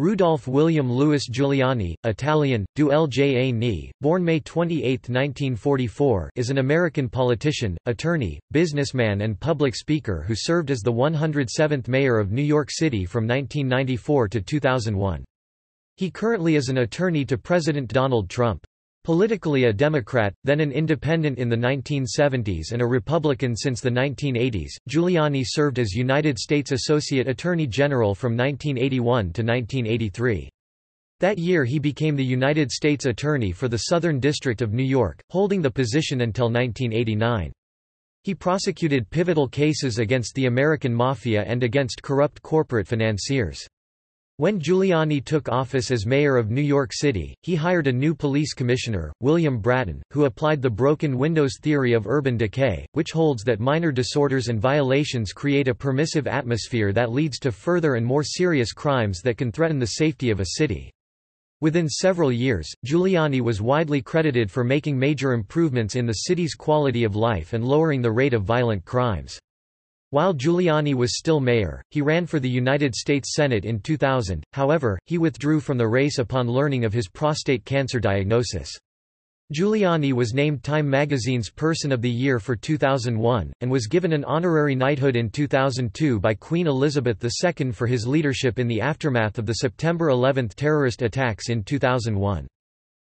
Rudolph William Louis Giuliani, Italian, Du Lja born May 28, 1944 is an American politician, attorney, businessman and public speaker who served as the 107th mayor of New York City from 1994 to 2001. He currently is an attorney to President Donald Trump. Politically a Democrat, then an independent in the 1970s and a Republican since the 1980s, Giuliani served as United States Associate Attorney General from 1981 to 1983. That year he became the United States Attorney for the Southern District of New York, holding the position until 1989. He prosecuted pivotal cases against the American Mafia and against corrupt corporate financiers. When Giuliani took office as mayor of New York City, he hired a new police commissioner, William Bratton, who applied the broken windows theory of urban decay, which holds that minor disorders and violations create a permissive atmosphere that leads to further and more serious crimes that can threaten the safety of a city. Within several years, Giuliani was widely credited for making major improvements in the city's quality of life and lowering the rate of violent crimes. While Giuliani was still mayor, he ran for the United States Senate in 2000, however, he withdrew from the race upon learning of his prostate cancer diagnosis. Giuliani was named Time magazine's Person of the Year for 2001, and was given an honorary knighthood in 2002 by Queen Elizabeth II for his leadership in the aftermath of the September 11 terrorist attacks in 2001.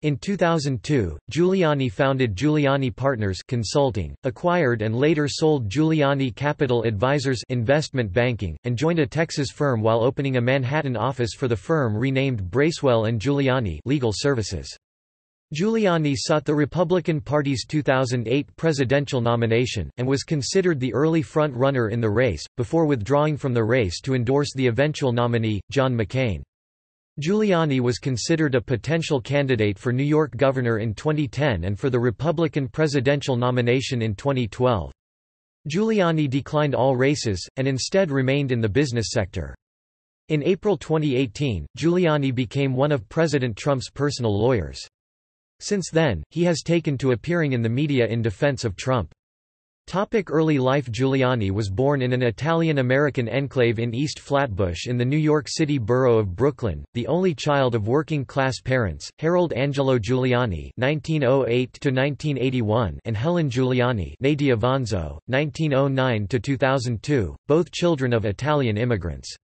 In 2002, Giuliani founded Giuliani Partners Consulting, acquired and later sold Giuliani Capital Advisors investment banking, and joined a Texas firm while opening a Manhattan office for the firm renamed Bracewell and Giuliani Legal Services. Giuliani sought the Republican Party's 2008 presidential nomination, and was considered the early front-runner in the race, before withdrawing from the race to endorse the eventual nominee, John McCain. Giuliani was considered a potential candidate for New York governor in 2010 and for the Republican presidential nomination in 2012. Giuliani declined all races, and instead remained in the business sector. In April 2018, Giuliani became one of President Trump's personal lawyers. Since then, he has taken to appearing in the media in defense of Trump. Topic early life Giuliani was born in an Italian-American enclave in East Flatbush in the New York City borough of Brooklyn, the only child of working-class parents, Harold Angelo Giuliani (1908–1981) and Helen Giuliani (née Avanzo, 1909–2002), both children of Italian immigrants.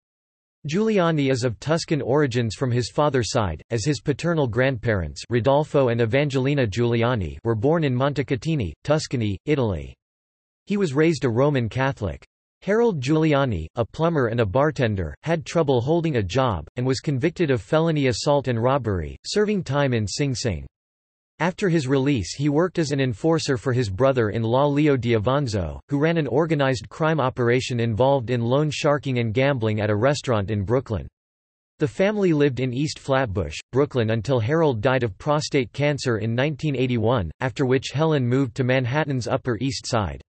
Giuliani is of Tuscan origins from his father's side, as his paternal grandparents Rodolfo and Evangelina Giuliani were born in Montecatini, Tuscany, Italy. He was raised a Roman Catholic. Harold Giuliani, a plumber and a bartender, had trouble holding a job, and was convicted of felony assault and robbery, serving time in Sing Sing. After his release he worked as an enforcer for his brother-in-law Leo D'Avanzo, who ran an organized crime operation involved in loan sharking and gambling at a restaurant in Brooklyn. The family lived in East Flatbush, Brooklyn until Harold died of prostate cancer in 1981, after which Helen moved to Manhattan's Upper East Side.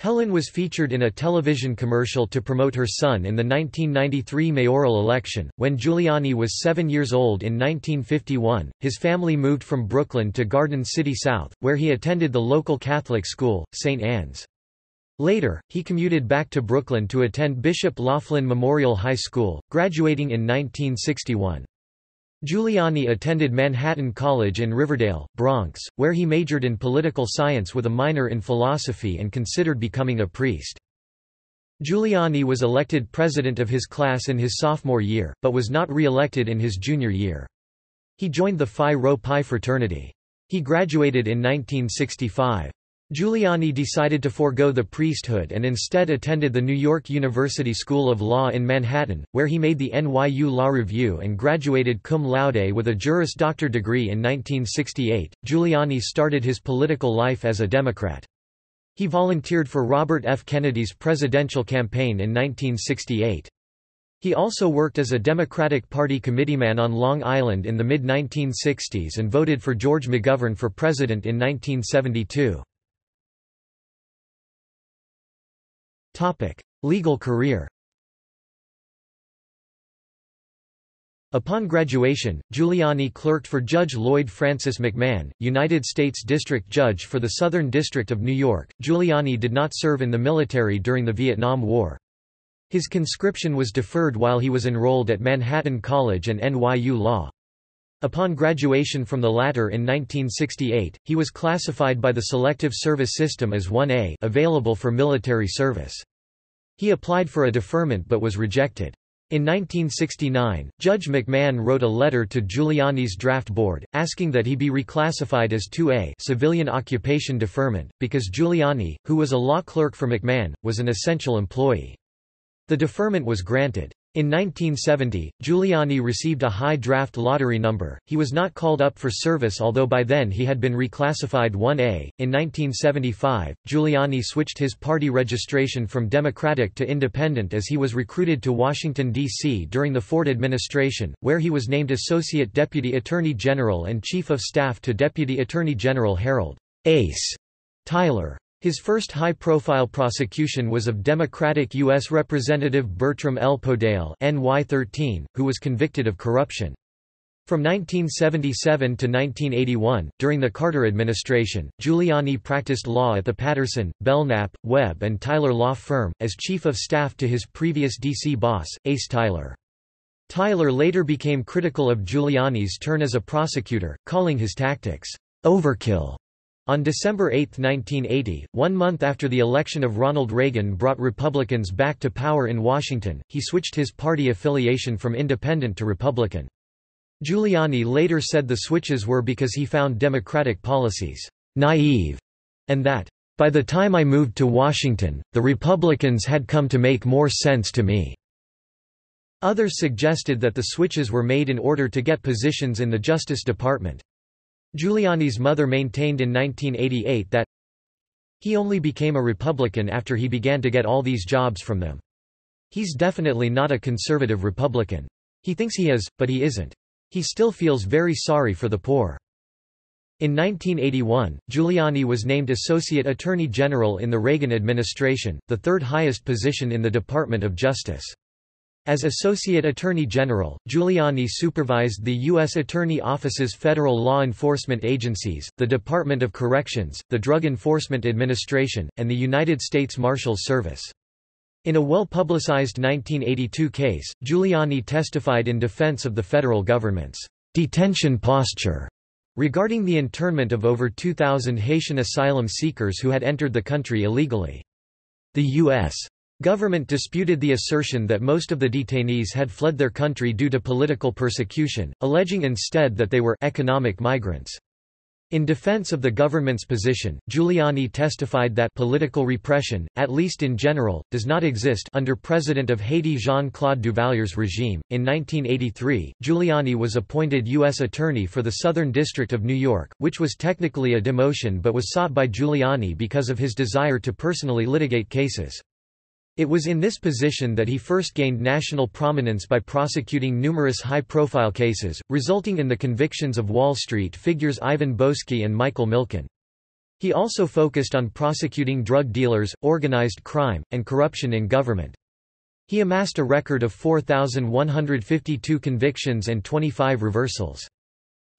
Helen was featured in a television commercial to promote her son in the 1993 mayoral election. When Giuliani was seven years old in 1951, his family moved from Brooklyn to Garden City South, where he attended the local Catholic school, St. Anne's. Later, he commuted back to Brooklyn to attend Bishop Loughlin Memorial High School, graduating in 1961. Giuliani attended Manhattan College in Riverdale, Bronx, where he majored in political science with a minor in philosophy and considered becoming a priest. Giuliani was elected president of his class in his sophomore year, but was not re-elected in his junior year. He joined the Phi Rho Pi fraternity. He graduated in 1965. Giuliani decided to forego the priesthood and instead attended the New York University School of Law in Manhattan, where he made the NYU Law Review and graduated cum laude with a Juris Doctor degree in 1968. Giuliani started his political life as a Democrat. He volunteered for Robert F. Kennedy's presidential campaign in 1968. He also worked as a Democratic Party committeeman on Long Island in the mid-1960s and voted for George McGovern for president in 1972. Legal career Upon graduation, Giuliani clerked for Judge Lloyd Francis McMahon, United States District Judge for the Southern District of New York. Giuliani did not serve in the military during the Vietnam War. His conscription was deferred while he was enrolled at Manhattan College and NYU Law. Upon graduation from the latter in 1968, he was classified by the Selective Service System as 1A available for military service. He applied for a deferment but was rejected. In 1969, Judge McMahon wrote a letter to Giuliani's draft board, asking that he be reclassified as 2A civilian occupation deferment, because Giuliani, who was a law clerk for McMahon, was an essential employee. The deferment was granted. In 1970, Giuliani received a high draft lottery number. He was not called up for service although by then he had been reclassified 1A. In 1975, Giuliani switched his party registration from Democratic to Independent as he was recruited to Washington, D.C. during the Ford administration, where he was named Associate Deputy Attorney General and Chief of Staff to Deputy Attorney General Harold Ace Tyler. His first high-profile prosecution was of Democratic U.S. Representative Bertram L. Podell NY13, who was convicted of corruption. From 1977 to 1981, during the Carter administration, Giuliani practiced law at the Patterson, Belknap, Webb and Tyler law firm, as chief of staff to his previous D.C. boss, Ace Tyler. Tyler later became critical of Giuliani's turn as a prosecutor, calling his tactics, "...overkill." On December 8, 1980, one month after the election of Ronald Reagan brought Republicans back to power in Washington, he switched his party affiliation from Independent to Republican. Giuliani later said the switches were because he found Democratic policies naive, and that, by the time I moved to Washington, the Republicans had come to make more sense to me. Others suggested that the switches were made in order to get positions in the Justice Department. Giuliani's mother maintained in 1988 that he only became a Republican after he began to get all these jobs from them. He's definitely not a conservative Republican. He thinks he is, but he isn't. He still feels very sorry for the poor. In 1981, Giuliani was named Associate Attorney General in the Reagan administration, the third highest position in the Department of Justice. As Associate Attorney General, Giuliani supervised the U.S. Attorney Office's federal law enforcement agencies, the Department of Corrections, the Drug Enforcement Administration, and the United States Marshals Service. In a well-publicized 1982 case, Giuliani testified in defense of the federal government's detention posture regarding the internment of over 2,000 Haitian asylum seekers who had entered the country illegally. The U.S. Government disputed the assertion that most of the detainees had fled their country due to political persecution, alleging instead that they were economic migrants. In defense of the government's position, Giuliani testified that political repression, at least in general, does not exist under President of Haiti Jean-Claude Duvalier's regime. In 1983, Giuliani was appointed U.S. Attorney for the Southern District of New York, which was technically a demotion but was sought by Giuliani because of his desire to personally litigate cases. It was in this position that he first gained national prominence by prosecuting numerous high-profile cases, resulting in the convictions of Wall Street figures Ivan Boesky and Michael Milken. He also focused on prosecuting drug dealers, organized crime, and corruption in government. He amassed a record of 4,152 convictions and 25 reversals.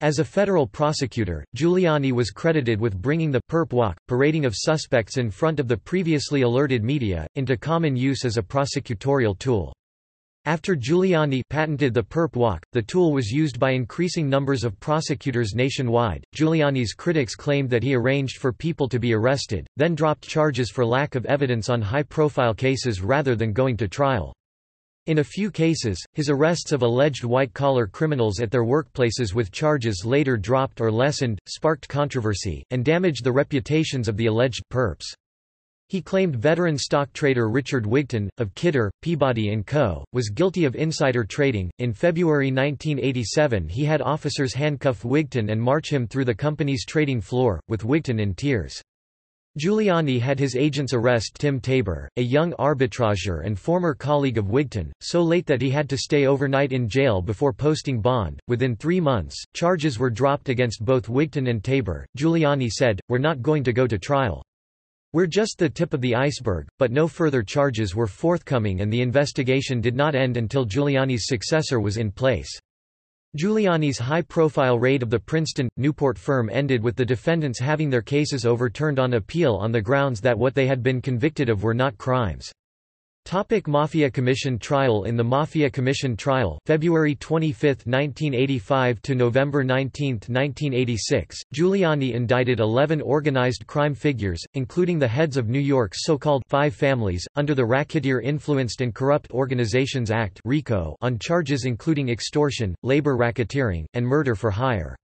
As a federal prosecutor, Giuliani was credited with bringing the perp walk, parading of suspects in front of the previously alerted media, into common use as a prosecutorial tool. After Giuliani patented the perp walk, the tool was used by increasing numbers of prosecutors nationwide. Giuliani's critics claimed that he arranged for people to be arrested, then dropped charges for lack of evidence on high profile cases rather than going to trial. In a few cases, his arrests of alleged white-collar criminals at their workplaces with charges later dropped or lessened, sparked controversy, and damaged the reputations of the alleged perps. He claimed veteran stock trader Richard Wigton, of Kidder, Peabody & Co., was guilty of insider trading. In February 1987 he had officers handcuff Wigton and march him through the company's trading floor, with Wigton in tears. Giuliani had his agents arrest Tim Tabor, a young arbitrager and former colleague of Wigton, so late that he had to stay overnight in jail before posting bond. Within three months, charges were dropped against both Wigton and Tabor. Giuliani said, We're not going to go to trial. We're just the tip of the iceberg, but no further charges were forthcoming and the investigation did not end until Giuliani's successor was in place. Giuliani's high-profile raid of the Princeton, Newport firm ended with the defendants having their cases overturned on appeal on the grounds that what they had been convicted of were not crimes. Topic Mafia Commission trial In the Mafia Commission trial February 25, 1985 to November 19, 1986, Giuliani indicted 11 organized crime figures, including the heads of New York's so-called Five Families, under the Racketeer-Influenced and Corrupt Organizations Act on charges including extortion, labor racketeering, and murder for hire.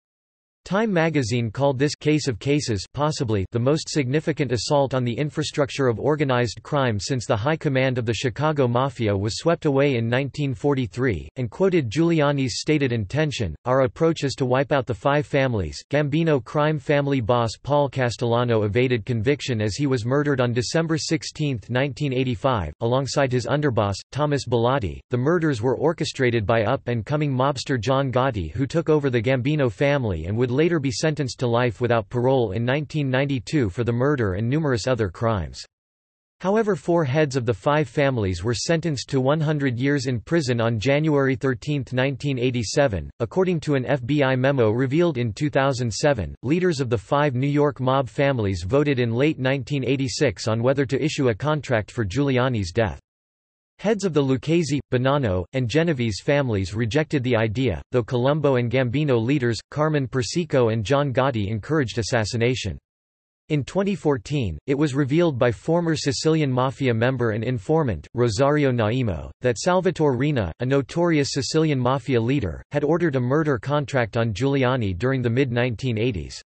Time magazine called this case of cases possibly the most significant assault on the infrastructure of organized crime since the high command of the Chicago Mafia was swept away in 1943, and quoted Giuliani's stated intention, our approach is to wipe out the five families. Gambino crime family boss Paul Castellano evaded conviction as he was murdered on December 16, 1985, alongside his underboss, Thomas Bilotti. The murders were orchestrated by up-and-coming mobster John Gotti who took over the Gambino family and would later be sentenced to life without parole in 1992 for the murder and numerous other crimes. However four heads of the five families were sentenced to 100 years in prison on January 13, 1987. According to an FBI memo revealed in 2007, leaders of the five New York mob families voted in late 1986 on whether to issue a contract for Giuliani's death. Heads of the Lucchese, Bonanno, and Genovese families rejected the idea, though Colombo and Gambino leaders, Carmine Persico and John Gotti encouraged assassination. In 2014, it was revealed by former Sicilian Mafia member and informant, Rosario Naimo, that Salvatore Riina, a notorious Sicilian Mafia leader, had ordered a murder contract on Giuliani during the mid-1980s.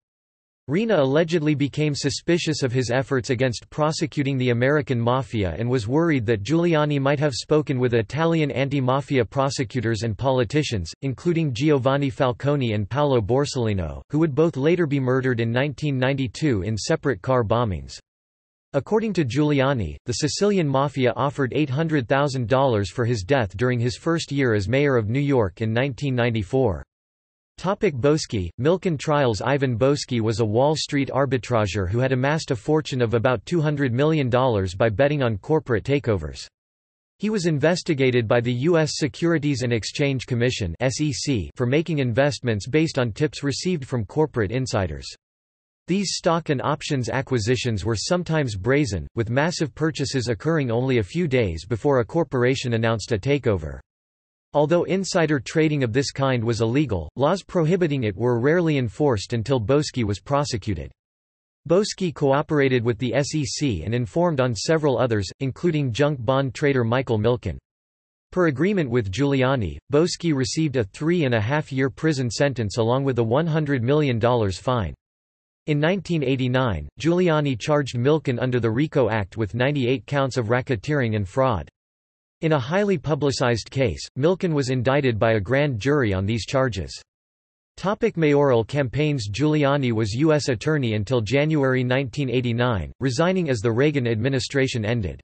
Riina allegedly became suspicious of his efforts against prosecuting the American Mafia and was worried that Giuliani might have spoken with Italian anti-mafia prosecutors and politicians, including Giovanni Falcone and Paolo Borsellino, who would both later be murdered in 1992 in separate car bombings. According to Giuliani, the Sicilian Mafia offered $800,000 for his death during his first year as mayor of New York in 1994. Topic Boesky, Milken trials Ivan Boesky was a Wall Street arbitrager who had amassed a fortune of about $200 million by betting on corporate takeovers. He was investigated by the U.S. Securities and Exchange Commission for making investments based on tips received from corporate insiders. These stock and options acquisitions were sometimes brazen, with massive purchases occurring only a few days before a corporation announced a takeover. Although insider trading of this kind was illegal, laws prohibiting it were rarely enforced until Boesky was prosecuted. Boesky cooperated with the SEC and informed on several others, including junk bond trader Michael Milken. Per agreement with Giuliani, Boesky received a three-and-a-half-year prison sentence along with a $100 million fine. In 1989, Giuliani charged Milken under the RICO Act with 98 counts of racketeering and fraud. In a highly publicized case, Milken was indicted by a grand jury on these charges. Topic mayoral campaigns Giuliani was U.S. Attorney until January 1989, resigning as the Reagan administration ended.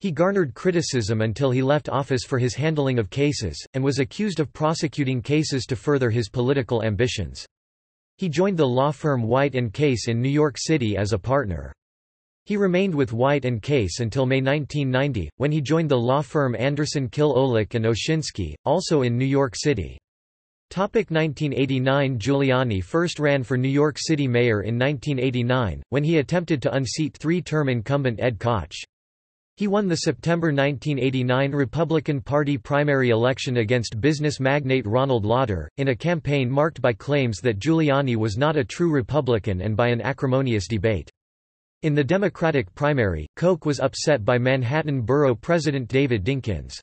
He garnered criticism until he left office for his handling of cases, and was accused of prosecuting cases to further his political ambitions. He joined the law firm White & Case in New York City as a partner. He remained with White and Case until May 1990, when he joined the law firm Anderson Kill Olick and Oshinsky, also in New York City. Topic 1989 Giuliani first ran for New York City mayor in 1989, when he attempted to unseat three-term incumbent Ed Koch. He won the September 1989 Republican Party primary election against business magnate Ronald Lauder, in a campaign marked by claims that Giuliani was not a true Republican and by an acrimonious debate. In the Democratic primary, Koch was upset by Manhattan Borough President David Dinkins.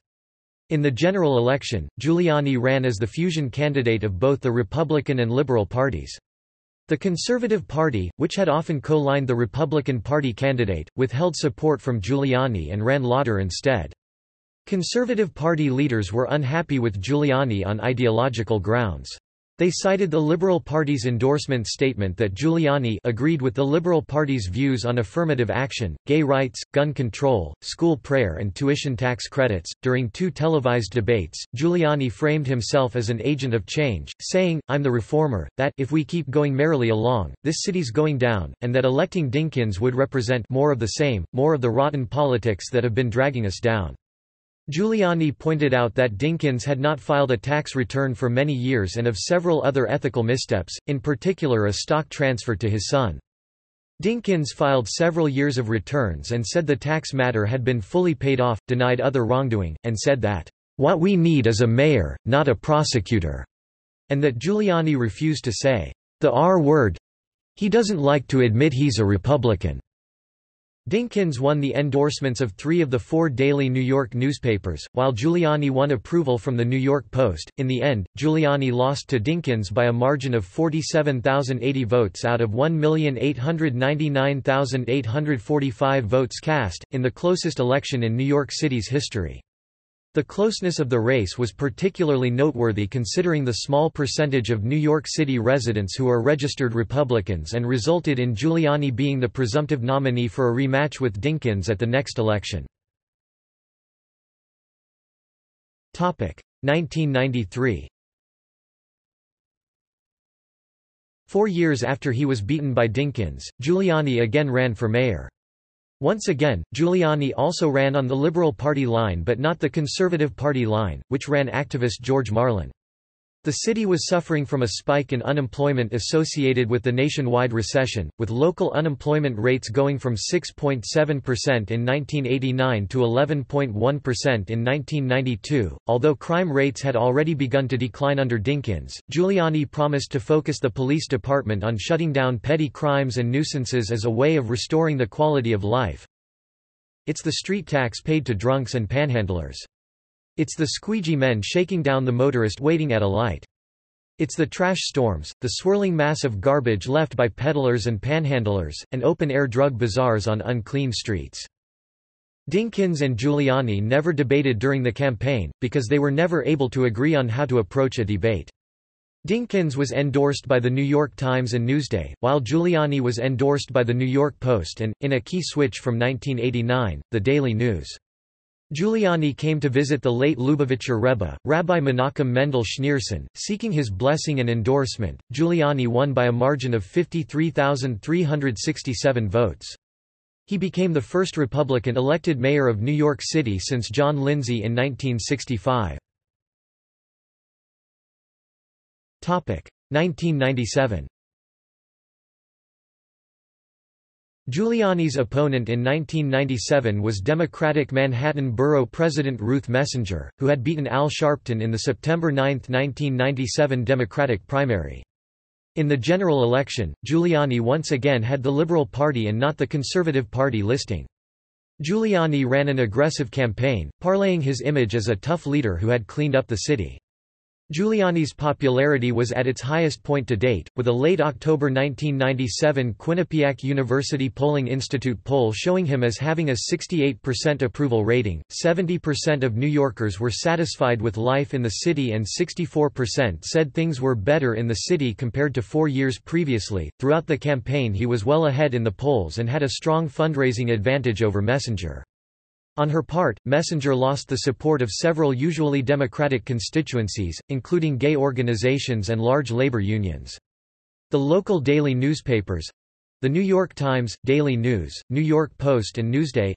In the general election, Giuliani ran as the fusion candidate of both the Republican and Liberal parties. The Conservative Party, which had often co-lined the Republican Party candidate, withheld support from Giuliani and ran Lauder instead. Conservative Party leaders were unhappy with Giuliani on ideological grounds. They cited the Liberal Party's endorsement statement that Giuliani agreed with the Liberal Party's views on affirmative action, gay rights, gun control, school prayer, and tuition tax credits. During two televised debates, Giuliani framed himself as an agent of change, saying, I'm the reformer, that if we keep going merrily along, this city's going down, and that electing Dinkins would represent more of the same, more of the rotten politics that have been dragging us down. Giuliani pointed out that Dinkins had not filed a tax return for many years and of several other ethical missteps, in particular a stock transfer to his son. Dinkins filed several years of returns and said the tax matter had been fully paid off, denied other wrongdoing, and said that, "...what we need is a mayor, not a prosecutor," and that Giuliani refused to say, "...the R word he doesn't like to admit he's a Republican." Dinkins won the endorsements of three of the four daily New York newspapers, while Giuliani won approval from the New York Post. In the end, Giuliani lost to Dinkins by a margin of 47,080 votes out of 1,899,845 votes cast, in the closest election in New York City's history. The closeness of the race was particularly noteworthy considering the small percentage of New York City residents who are registered Republicans and resulted in Giuliani being the presumptive nominee for a rematch with Dinkins at the next election. 1993 Four years after he was beaten by Dinkins, Giuliani again ran for mayor. Once again, Giuliani also ran on the Liberal Party line but not the Conservative Party line, which ran activist George Marlin. The city was suffering from a spike in unemployment associated with the nationwide recession, with local unemployment rates going from 6.7% in 1989 to 11.1% in 1992. Although crime rates had already begun to decline under Dinkins, Giuliani promised to focus the police department on shutting down petty crimes and nuisances as a way of restoring the quality of life. It's the street tax paid to drunks and panhandlers. It's the squeegee men shaking down the motorist waiting at a light. It's the trash storms, the swirling mass of garbage left by peddlers and panhandlers, and open-air drug bazaars on unclean streets. Dinkins and Giuliani never debated during the campaign, because they were never able to agree on how to approach a debate. Dinkins was endorsed by The New York Times and Newsday, while Giuliani was endorsed by The New York Post and, in a key switch from 1989, The Daily News. Giuliani came to visit the late Lubavitcher Rebbe, Rabbi Menachem Mendel Schneerson, seeking his blessing and endorsement. Giuliani won by a margin of 53,367 votes. He became the first Republican elected mayor of New York City since John Lindsay in 1965. 1997 Giuliani's opponent in 1997 was Democratic Manhattan Borough President Ruth Messinger, who had beaten Al Sharpton in the September 9, 1997 Democratic primary. In the general election, Giuliani once again had the Liberal Party and not the Conservative Party listing. Giuliani ran an aggressive campaign, parlaying his image as a tough leader who had cleaned up the city. Giuliani's popularity was at its highest point to date, with a late October 1997 Quinnipiac University Polling Institute poll showing him as having a 68% approval rating. 70% of New Yorkers were satisfied with life in the city and 64% said things were better in the city compared to four years previously. Throughout the campaign, he was well ahead in the polls and had a strong fundraising advantage over Messinger. On her part, Messinger lost the support of several usually Democratic constituencies, including gay organizations and large labor unions. The local daily newspapers—the New York Times, Daily News, New York Post and Newsday,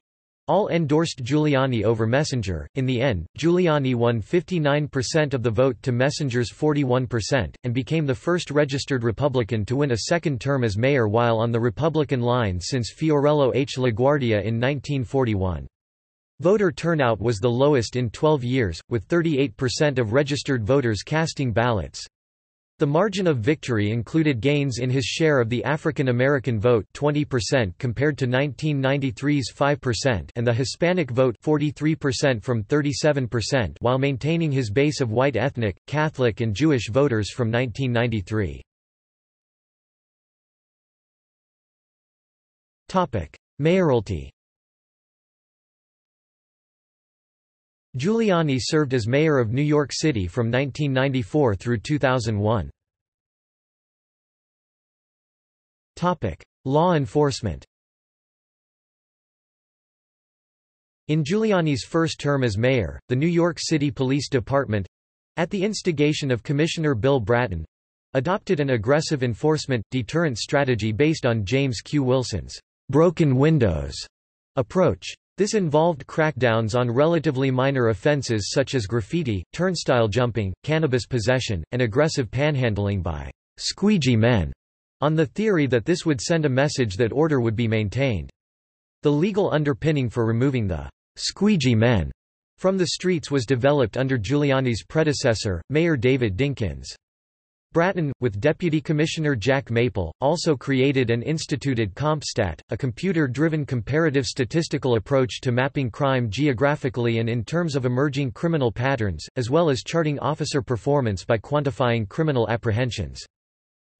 all endorsed Giuliani over Messinger. In the end, Giuliani won 59% of the vote to Messinger's 41%, and became the first registered Republican to win a second term as mayor while on the Republican line since Fiorello H. LaGuardia in 1941. Voter turnout was the lowest in 12 years, with 38% of registered voters casting ballots. The margin of victory included gains in his share of the African American vote 20% compared to 1993's 5% and the Hispanic vote 43% from 37% while maintaining his base of white ethnic, Catholic and Jewish voters from 1993. Mayoralty Giuliani served as mayor of New York City from 1994 through 2001. Topic: Law enforcement In Giuliani's first term as mayor, the New York City Police Department—at the instigation of Commissioner Bill Bratton, adopted an aggressive enforcement, deterrent strategy based on James Q. Wilson's broken windows approach. This involved crackdowns on relatively minor offenses such as graffiti, turnstile jumping, cannabis possession, and aggressive panhandling by squeegee men. on the theory that this would send a message that order would be maintained. The legal underpinning for removing the squeegee men from the streets was developed under Giuliani's predecessor, Mayor David Dinkins. Bratton, with Deputy Commissioner Jack Maple, also created and instituted CompStat, a computer-driven comparative statistical approach to mapping crime geographically and in terms of emerging criminal patterns, as well as charting officer performance by quantifying criminal apprehensions.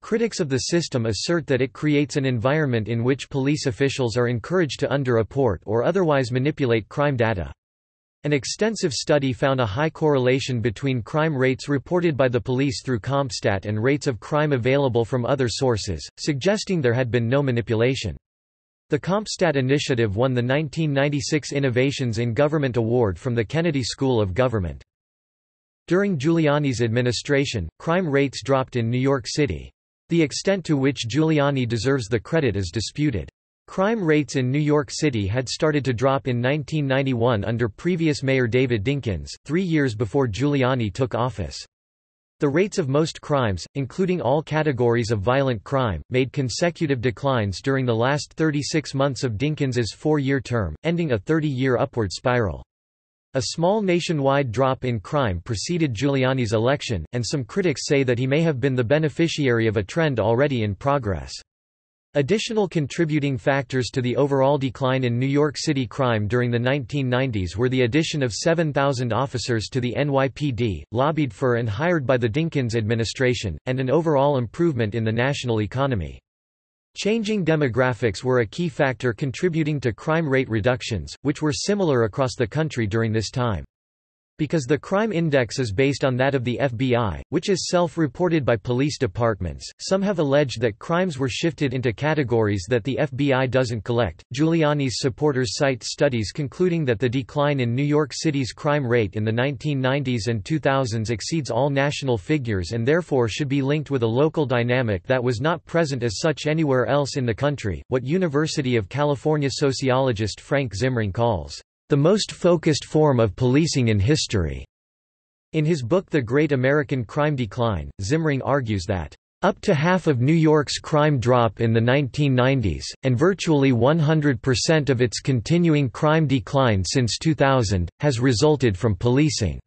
Critics of the system assert that it creates an environment in which police officials are encouraged to underreport or otherwise manipulate crime data. An extensive study found a high correlation between crime rates reported by the police through CompStat and rates of crime available from other sources, suggesting there had been no manipulation. The CompStat initiative won the 1996 Innovations in Government Award from the Kennedy School of Government. During Giuliani's administration, crime rates dropped in New York City. The extent to which Giuliani deserves the credit is disputed. Crime rates in New York City had started to drop in 1991 under previous mayor David Dinkins, three years before Giuliani took office. The rates of most crimes, including all categories of violent crime, made consecutive declines during the last 36 months of Dinkins's four-year term, ending a 30-year upward spiral. A small nationwide drop in crime preceded Giuliani's election, and some critics say that he may have been the beneficiary of a trend already in progress. Additional contributing factors to the overall decline in New York City crime during the 1990s were the addition of 7,000 officers to the NYPD, lobbied for and hired by the Dinkins administration, and an overall improvement in the national economy. Changing demographics were a key factor contributing to crime rate reductions, which were similar across the country during this time. Because the crime index is based on that of the FBI, which is self-reported by police departments, some have alleged that crimes were shifted into categories that the FBI doesn't collect. Giuliani's supporters cite studies concluding that the decline in New York City's crime rate in the 1990s and 2000s exceeds all national figures and therefore should be linked with a local dynamic that was not present as such anywhere else in the country, what University of California sociologist Frank Zimring calls the most focused form of policing in history. In his book The Great American Crime Decline, Zimring argues that up to half of New York's crime drop in the 1990s, and virtually 100% of its continuing crime decline since 2000, has resulted from policing.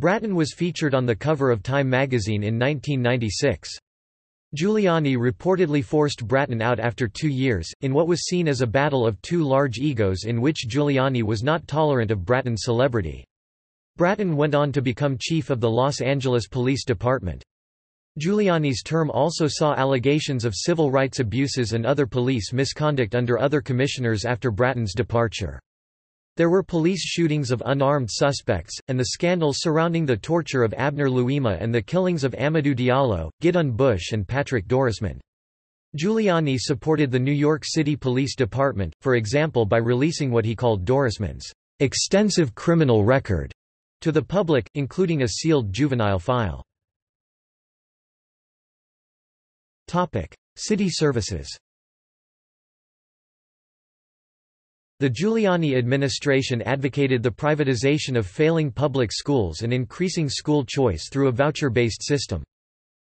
Bratton was featured on the cover of Time magazine in 1996. Giuliani reportedly forced Bratton out after two years, in what was seen as a battle of two large egos in which Giuliani was not tolerant of Bratton's celebrity. Bratton went on to become chief of the Los Angeles Police Department. Giuliani's term also saw allegations of civil rights abuses and other police misconduct under other commissioners after Bratton's departure. There were police shootings of unarmed suspects, and the scandals surrounding the torture of Abner Louima and the killings of Amadou Diallo, Gidone Busch and Patrick Dorismond. Giuliani supported the New York City Police Department, for example by releasing what he called Dorismond's extensive criminal record to the public, including a sealed juvenile file. City services The Giuliani administration advocated the privatization of failing public schools and increasing school choice through a voucher-based system.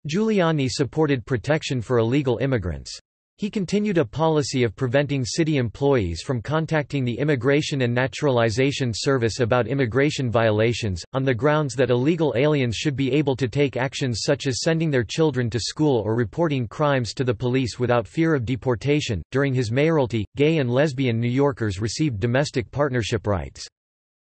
Giuliani supported protection for illegal immigrants. He continued a policy of preventing city employees from contacting the Immigration and Naturalization Service about immigration violations, on the grounds that illegal aliens should be able to take actions such as sending their children to school or reporting crimes to the police without fear of deportation. During his mayoralty, gay and lesbian New Yorkers received domestic partnership rights.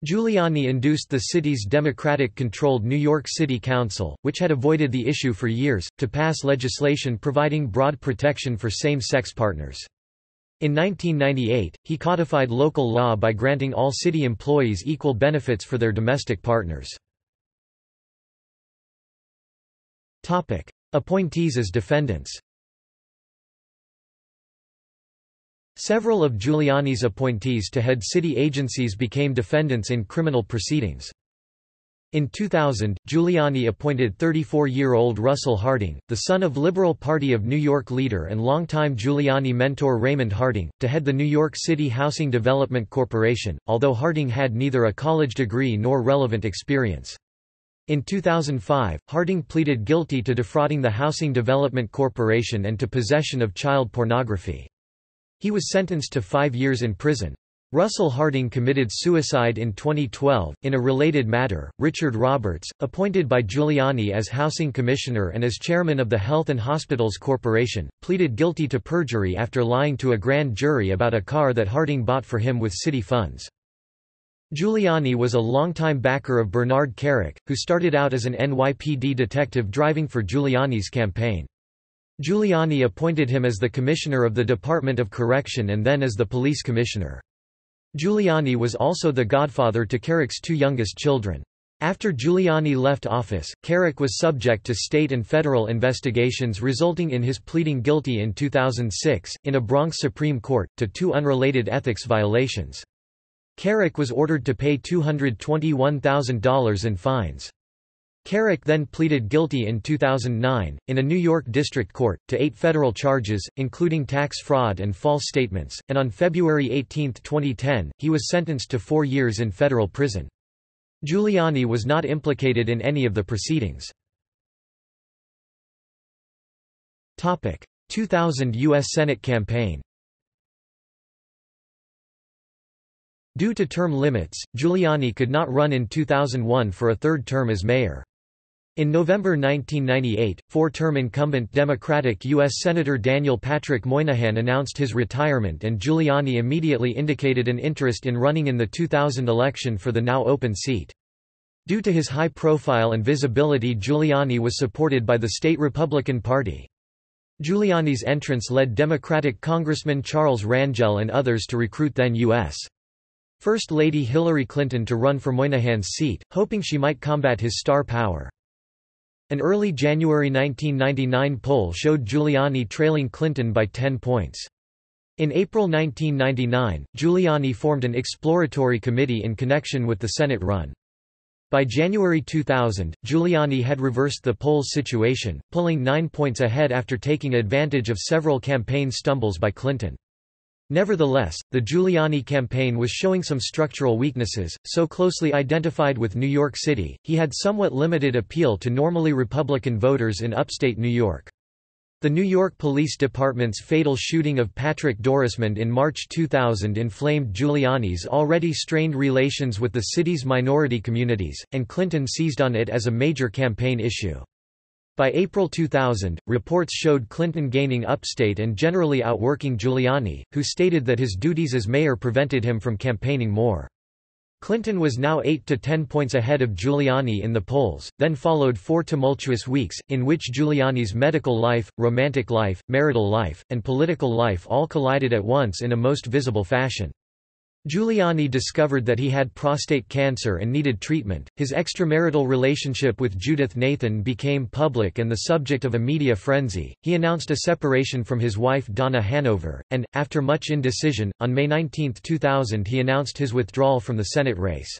Giuliani induced the city's Democratic-controlled New York City Council, which had avoided the issue for years, to pass legislation providing broad protection for same-sex partners. In 1998, he codified local law by granting all city employees equal benefits for their domestic partners. Appointees as defendants Several of Giuliani's appointees to head city agencies became defendants in criminal proceedings. In 2000, Giuliani appointed 34-year-old Russell Harding, the son of Liberal Party of New York leader and longtime Giuliani mentor Raymond Harding, to head the New York City Housing Development Corporation, although Harding had neither a college degree nor relevant experience. In 2005, Harding pleaded guilty to defrauding the Housing Development Corporation and to possession of child pornography. He was sentenced to five years in prison. Russell Harding committed suicide in 2012. In a related matter, Richard Roberts, appointed by Giuliani as Housing Commissioner and as Chairman of the Health and Hospitals Corporation, pleaded guilty to perjury after lying to a grand jury about a car that Harding bought for him with city funds. Giuliani was a longtime backer of Bernard Kerik, who started out as an NYPD detective driving for Giuliani's campaign. Giuliani appointed him as the Commissioner of the Department of Correction and then as the Police Commissioner. Giuliani was also the godfather to Kerik's two youngest children. After Giuliani left office, Kerik was subject to state and federal investigations resulting in his pleading guilty in 2006, in a Bronx Supreme Court, to two unrelated ethics violations. Kerik was ordered to pay $221,000 in fines. Kerik then pleaded guilty in 2009, in a New York district court, to eight federal charges, including tax fraud and false statements, and on February 18, 2010, he was sentenced to four years in federal prison. Giuliani was not implicated in any of the proceedings. 2000 U.S. Senate campaign Due to term limits, Giuliani could not run in 2001 for a third term as mayor. In November 1998, four-term incumbent Democratic U.S. Senator Daniel Patrick Moynihan announced his retirement and Giuliani immediately indicated an interest in running in the 2000 election for the now open seat. Due to his high profile and visibility Giuliani was supported by the state Republican Party. Giuliani's entrance led Democratic Congressman Charles Rangel and others to recruit then U.S. First Lady Hillary Clinton to run for Moynihan's seat, hoping she might combat his star power. An early January 1999 poll showed Giuliani trailing Clinton by 10 points. In April 1999, Giuliani formed an exploratory committee in connection with the Senate run. By January 2000, Giuliani had reversed the polls situation, pulling nine points ahead after taking advantage of several campaign stumbles by Clinton. Nevertheless, the Giuliani campaign was showing some structural weaknesses, so closely identified with New York City, he had somewhat limited appeal to normally Republican voters in upstate New York. The New York Police Department's fatal shooting of Patrick Dorismond in March 2000 inflamed Giuliani's already strained relations with the city's minority communities, and Clinton seized on it as a major campaign issue. By April 2000, reports showed Clinton gaining upstate and generally outworking Giuliani, who stated that his duties as mayor prevented him from campaigning more. Clinton was now 8 to 10 points ahead of Giuliani in the polls, then followed four tumultuous weeks, in which Giuliani's medical life, romantic life, marital life, and political life all collided at once in a most visible fashion. Giuliani discovered that he had prostate cancer and needed treatment. His extramarital relationship with Judith Nathan became public and the subject of a media frenzy. He announced a separation from his wife Donna Hanover, and, after much indecision, on May 19, 2000 he announced his withdrawal from the Senate race.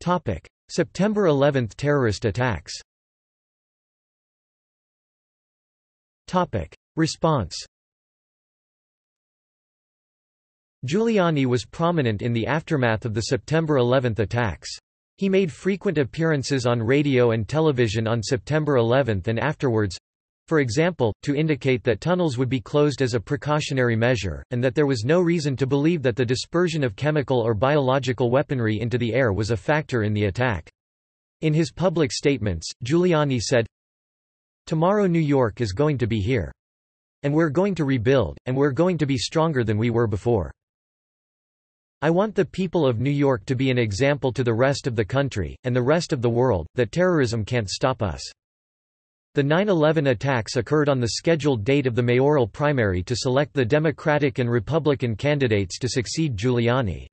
Topic: September 11 terrorist attacks Topic: Response Giuliani was prominent in the aftermath of the September 11 attacks. He made frequent appearances on radio and television on September 11 and afterwards, for example, to indicate that tunnels would be closed as a precautionary measure, and that there was no reason to believe that the dispersion of chemical or biological weaponry into the air was a factor in the attack. In his public statements, Giuliani said, Tomorrow New York is going to be here. And we're going to rebuild, and we're going to be stronger than we were before. I want the people of New York to be an example to the rest of the country, and the rest of the world, that terrorism can't stop us. The 9-11 attacks occurred on the scheduled date of the mayoral primary to select the Democratic and Republican candidates to succeed Giuliani.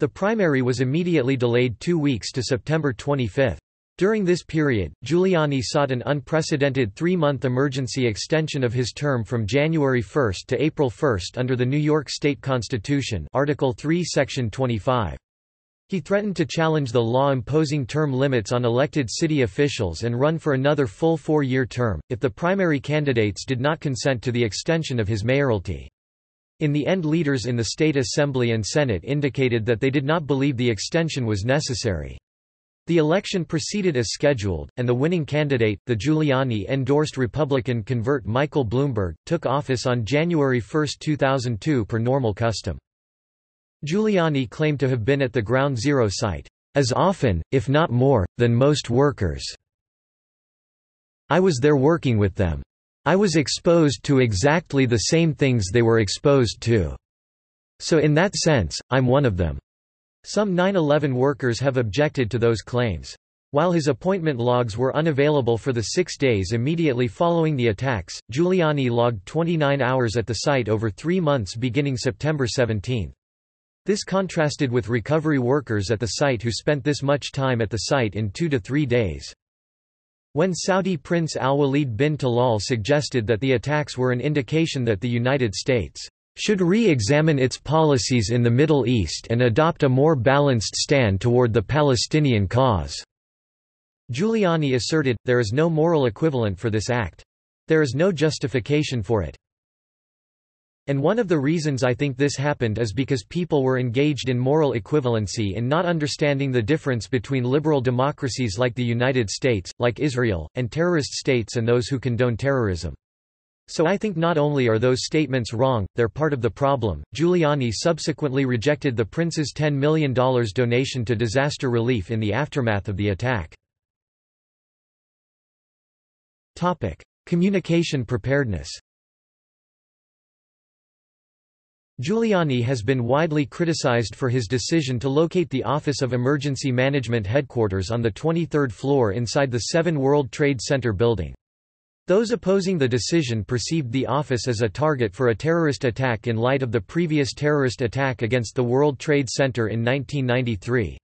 The primary was immediately delayed two weeks to September 25. During this period, Giuliani sought an unprecedented three-month emergency extension of his term from January 1 to April 1 under the New York State Constitution Article 3 Section 25. He threatened to challenge the law imposing term limits on elected city officials and run for another full four-year term, if the primary candidates did not consent to the extension of his mayoralty. In the end leaders in the State Assembly and Senate indicated that they did not believe the extension was necessary. The election proceeded as scheduled, and the winning candidate, the Giuliani-endorsed Republican convert Michael Bloomberg, took office on January 1, 2002 per normal custom. Giuliani claimed to have been at the Ground Zero site, "...as often, if not more, than most workers. I was there working with them. I was exposed to exactly the same things they were exposed to. So in that sense, I'm one of them." Some 9-11 workers have objected to those claims. While his appointment logs were unavailable for the six days immediately following the attacks, Giuliani logged 29 hours at the site over three months beginning September 17. This contrasted with recovery workers at the site who spent this much time at the site in two to three days. When Saudi Prince al-Walid bin Talal suggested that the attacks were an indication that the United States should re-examine its policies in the Middle East and adopt a more balanced stand toward the Palestinian cause. Giuliani asserted, there is no moral equivalent for this act. There is no justification for it. And one of the reasons I think this happened is because people were engaged in moral equivalency in not understanding the difference between liberal democracies like the United States, like Israel, and terrorist states and those who condone terrorism. So I think not only are those statements wrong, they're part of the problem. Giuliani subsequently rejected the prince's $10 million donation to disaster relief in the aftermath of the attack. Topic: Communication preparedness. Giuliani has been widely criticized for his decision to locate the Office of Emergency Management headquarters on the 23rd floor inside the Seven World Trade Center building. Those opposing the decision perceived the office as a target for a terrorist attack in light of the previous terrorist attack against the World Trade Center in 1993.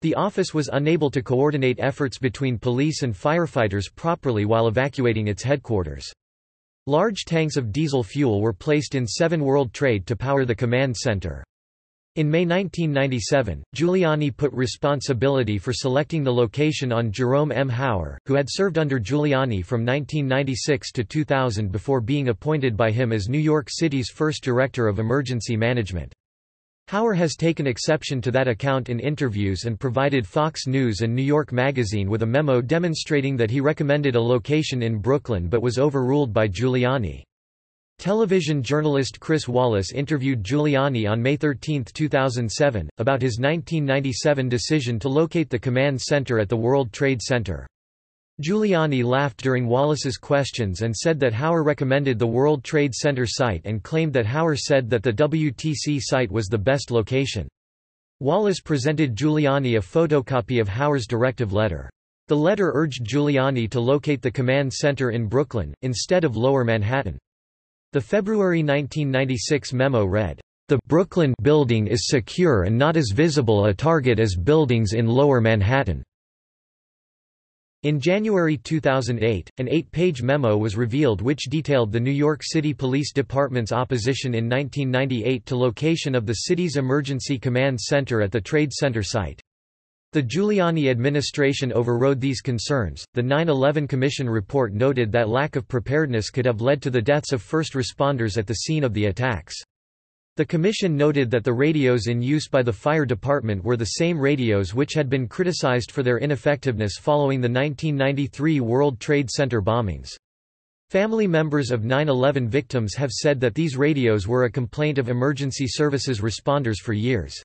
The office was unable to coordinate efforts between police and firefighters properly while evacuating its headquarters. Large tanks of diesel fuel were placed in Seven World Trade to power the command center. In May 1997, Giuliani put responsibility for selecting the location on Jerome M. Hauer, who had served under Giuliani from 1996 to 2000 before being appointed by him as New York City's first director of emergency management. Hauer has taken exception to that account in interviews and provided Fox News and New York Magazine with a memo demonstrating that he recommended a location in Brooklyn but was overruled by Giuliani. Television journalist Chris Wallace interviewed Giuliani on May 13, 2007, about his 1997 decision to locate the command center at the World Trade Center. Giuliani laughed during Wallace's questions and said that Hauer recommended the World Trade Center site and claimed that Hauer said that the WTC site was the best location. Wallace presented Giuliani a photocopy of Hauer's directive letter. The letter urged Giuliani to locate the command center in Brooklyn, instead of Lower Manhattan. The February 1996 memo read, "...the Brooklyn building is secure and not as visible a target as buildings in Lower Manhattan." In January 2008, an eight-page memo was revealed which detailed the New York City Police Department's opposition in 1998 to location of the city's Emergency Command Center at the Trade Center site. The Giuliani administration overrode these concerns. The 9 11 Commission report noted that lack of preparedness could have led to the deaths of first responders at the scene of the attacks. The Commission noted that the radios in use by the fire department were the same radios which had been criticized for their ineffectiveness following the 1993 World Trade Center bombings. Family members of 9-11 victims have said that these radios were a complaint of emergency services responders for years.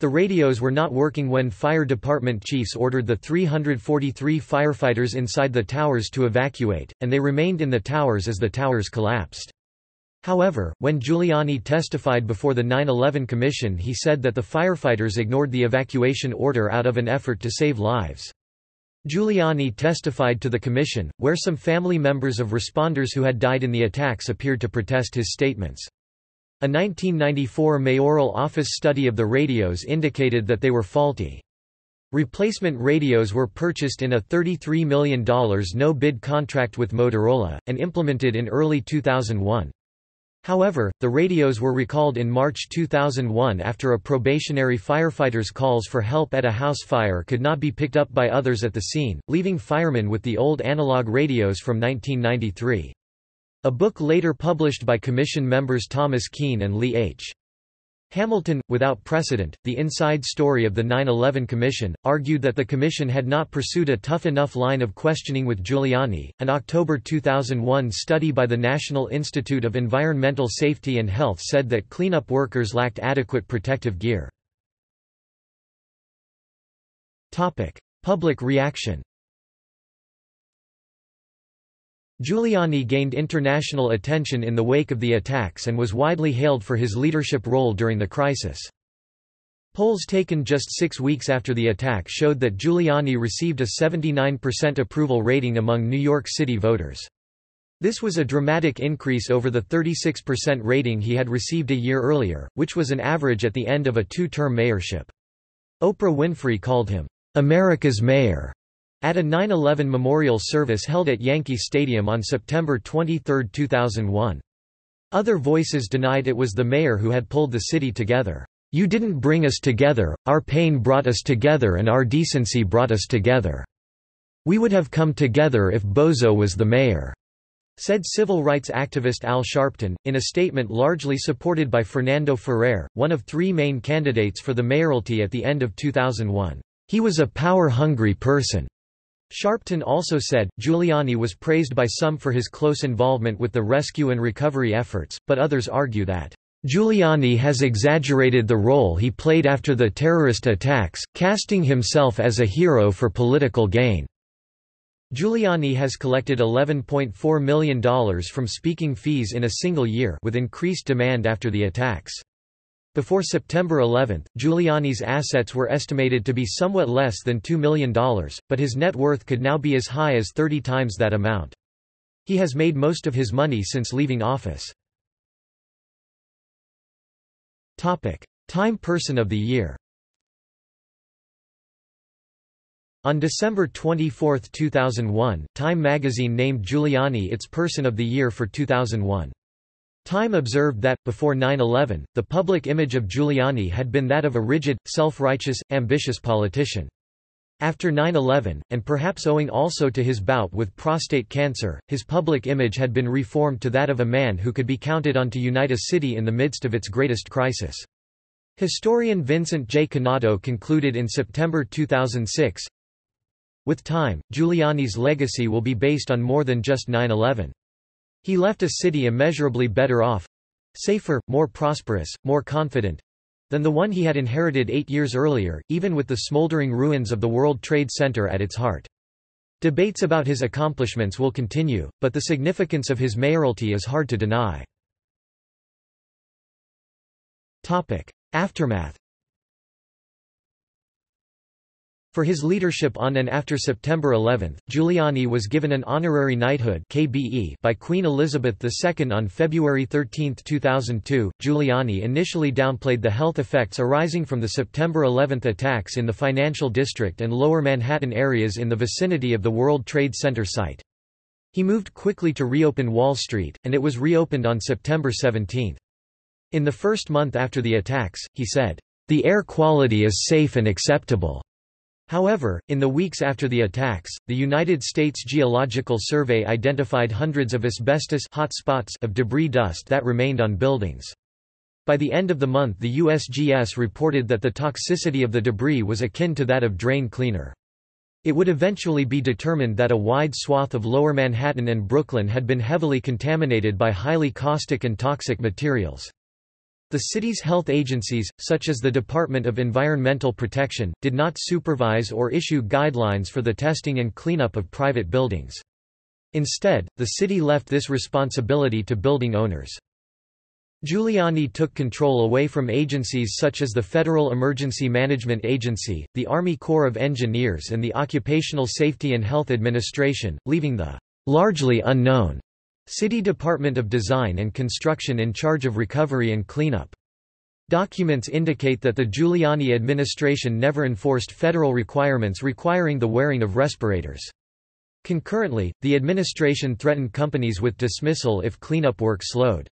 The radios were not working when fire department chiefs ordered the 343 firefighters inside the towers to evacuate, and they remained in the towers as the towers collapsed. However, when Giuliani testified before the 9-11 Commission he said that the firefighters ignored the evacuation order out of an effort to save lives. Giuliani testified to the commission, where some family members of responders who had died in the attacks appeared to protest his statements. A 1994 mayoral office study of the radios indicated that they were faulty. Replacement radios were purchased in a $33 million no-bid contract with Motorola, and implemented in early 2001. However, the radios were recalled in March 2001 after a probationary firefighter's calls for help at a house fire could not be picked up by others at the scene, leaving firemen with the old analog radios from 1993. A book later published by commission members Thomas Kean and Lee H. Hamilton, without precedent, the inside story of the 9-11 Commission, argued that the Commission had not pursued a tough enough line of questioning with Giuliani. An October 2001 study by the National Institute of Environmental Safety and Health said that cleanup workers lacked adequate protective gear. Public reaction Giuliani gained international attention in the wake of the attacks and was widely hailed for his leadership role during the crisis. Polls taken just six weeks after the attack showed that Giuliani received a 79% approval rating among New York City voters. This was a dramatic increase over the 36% rating he had received a year earlier, which was an average at the end of a two-term mayorship. Oprah Winfrey called him, "...America's mayor." At a 9-11 memorial service held at Yankee Stadium on September 23, 2001. Other voices denied it was the mayor who had pulled the city together. You didn't bring us together, our pain brought us together and our decency brought us together. We would have come together if Bozo was the mayor," said civil rights activist Al Sharpton, in a statement largely supported by Fernando Ferrer, one of three main candidates for the mayoralty at the end of 2001. He was a power-hungry person. Sharpton also said, Giuliani was praised by some for his close involvement with the rescue and recovery efforts, but others argue that, "...Giuliani has exaggerated the role he played after the terrorist attacks, casting himself as a hero for political gain." Giuliani has collected $11.4 million from speaking fees in a single year with increased demand after the attacks. Before September 11, Giuliani's assets were estimated to be somewhat less than $2 million, but his net worth could now be as high as 30 times that amount. He has made most of his money since leaving office. Time Person of the Year On December 24, 2001, Time magazine named Giuliani its Person of the Year for 2001. Time observed that, before 9-11, the public image of Giuliani had been that of a rigid, self-righteous, ambitious politician. After 9-11, and perhaps owing also to his bout with prostate cancer, his public image had been reformed to that of a man who could be counted on to unite a city in the midst of its greatest crisis. Historian Vincent J. Cannato concluded in September 2006, With time, Giuliani's legacy will be based on more than just 9-11. He left a city immeasurably better off—safer, more prosperous, more confident—than the one he had inherited eight years earlier, even with the smoldering ruins of the World Trade Center at its heart. Debates about his accomplishments will continue, but the significance of his mayoralty is hard to deny. Aftermath For his leadership on and after September 11, Giuliani was given an honorary knighthood (KBE) by Queen Elizabeth II on February 13, 2002. Giuliani initially downplayed the health effects arising from the September 11 attacks in the financial district and lower Manhattan areas in the vicinity of the World Trade Center site. He moved quickly to reopen Wall Street, and it was reopened on September 17. In the first month after the attacks, he said, "The air quality is safe and acceptable." However, in the weeks after the attacks, the United States Geological Survey identified hundreds of asbestos hotspots of debris dust that remained on buildings. By the end of the month the USGS reported that the toxicity of the debris was akin to that of drain cleaner. It would eventually be determined that a wide swath of lower Manhattan and Brooklyn had been heavily contaminated by highly caustic and toxic materials. The city's health agencies, such as the Department of Environmental Protection, did not supervise or issue guidelines for the testing and cleanup of private buildings. Instead, the city left this responsibility to building owners. Giuliani took control away from agencies such as the Federal Emergency Management Agency, the Army Corps of Engineers and the Occupational Safety and Health Administration, leaving the largely unknown City Department of Design and Construction in charge of recovery and cleanup. Documents indicate that the Giuliani administration never enforced federal requirements requiring the wearing of respirators. Concurrently, the administration threatened companies with dismissal if cleanup work slowed.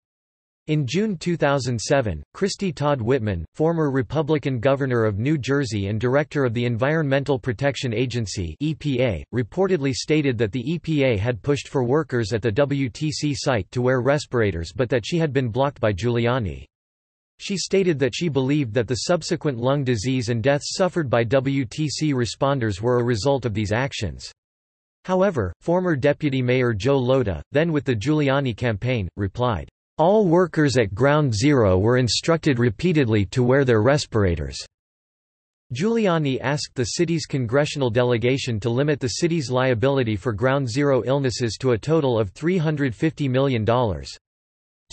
In June 2007, Christy Todd Whitman, former Republican governor of New Jersey and director of the Environmental Protection Agency (EPA), reportedly stated that the EPA had pushed for workers at the WTC site to wear respirators but that she had been blocked by Giuliani. She stated that she believed that the subsequent lung disease and deaths suffered by WTC responders were a result of these actions. However, former Deputy Mayor Joe Lhota, then with the Giuliani campaign, replied, all workers at Ground Zero were instructed repeatedly to wear their respirators. Giuliani asked the city's congressional delegation to limit the city's liability for Ground Zero illnesses to a total of $350 million.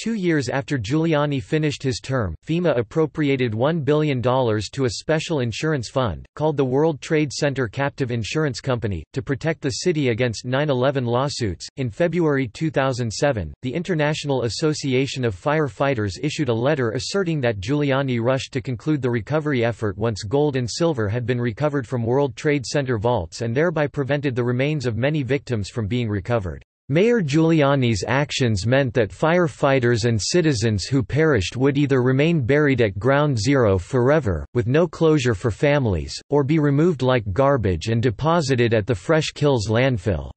Two years after Giuliani finished his term, FEMA appropriated $1 billion to a special insurance fund, called the World Trade Center Captive Insurance Company, to protect the city against 9 11 lawsuits. In February 2007, the International Association of Firefighters issued a letter asserting that Giuliani rushed to conclude the recovery effort once gold and silver had been recovered from World Trade Center vaults and thereby prevented the remains of many victims from being recovered. Mayor Giuliani's actions meant that firefighters and citizens who perished would either remain buried at Ground Zero forever, with no closure for families, or be removed like garbage and deposited at the Fresh Kills landfill.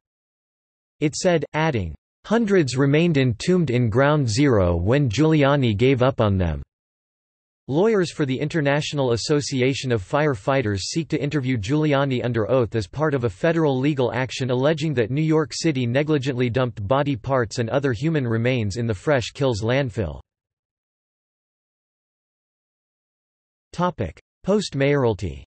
It said, adding, Hundreds remained entombed in Ground Zero when Giuliani gave up on them. Lawyers for the International Association of Firefighters seek to interview Giuliani under oath as part of a federal legal action alleging that New York City negligently dumped body parts and other human remains in the Fresh Kills landfill. Post-mayoralty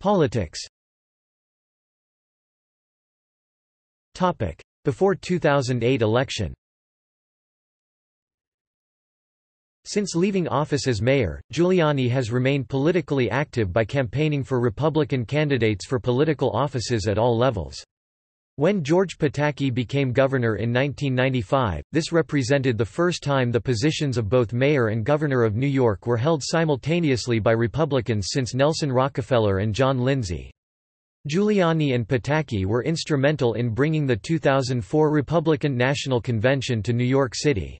Politics Before 2008 election Since leaving office as mayor, Giuliani has remained politically active by campaigning for Republican candidates for political offices at all levels. When George Pataki became governor in 1995, this represented the first time the positions of both mayor and governor of New York were held simultaneously by Republicans since Nelson Rockefeller and John Lindsay. Giuliani and Pataki were instrumental in bringing the 2004 Republican National Convention to New York City.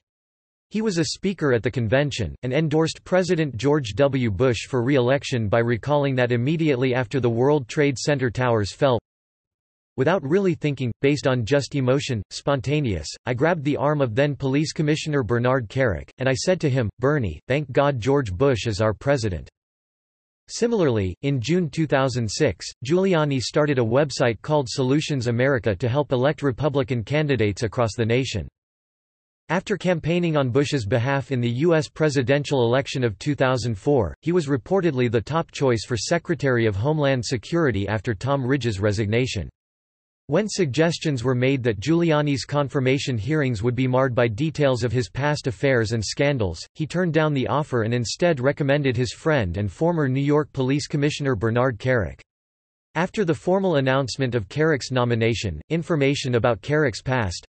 He was a speaker at the convention, and endorsed President George W. Bush for re-election by recalling that immediately after the World Trade Center towers fell, Without really thinking, based on just emotion, spontaneous, I grabbed the arm of then Police Commissioner Bernard Kerik, and I said to him, Bernie, thank God George Bush is our president. Similarly, in June 2006, Giuliani started a website called Solutions America to help elect Republican candidates across the nation. After campaigning on Bush's behalf in the U.S. presidential election of 2004, he was reportedly the top choice for Secretary of Homeland Security after Tom Ridge's resignation. When suggestions were made that Giuliani's confirmation hearings would be marred by details of his past affairs and scandals, he turned down the offer and instead recommended his friend and former New York Police Commissioner Bernard Kerik. After the formal announcement of Kerik's nomination, information about Kerik's past,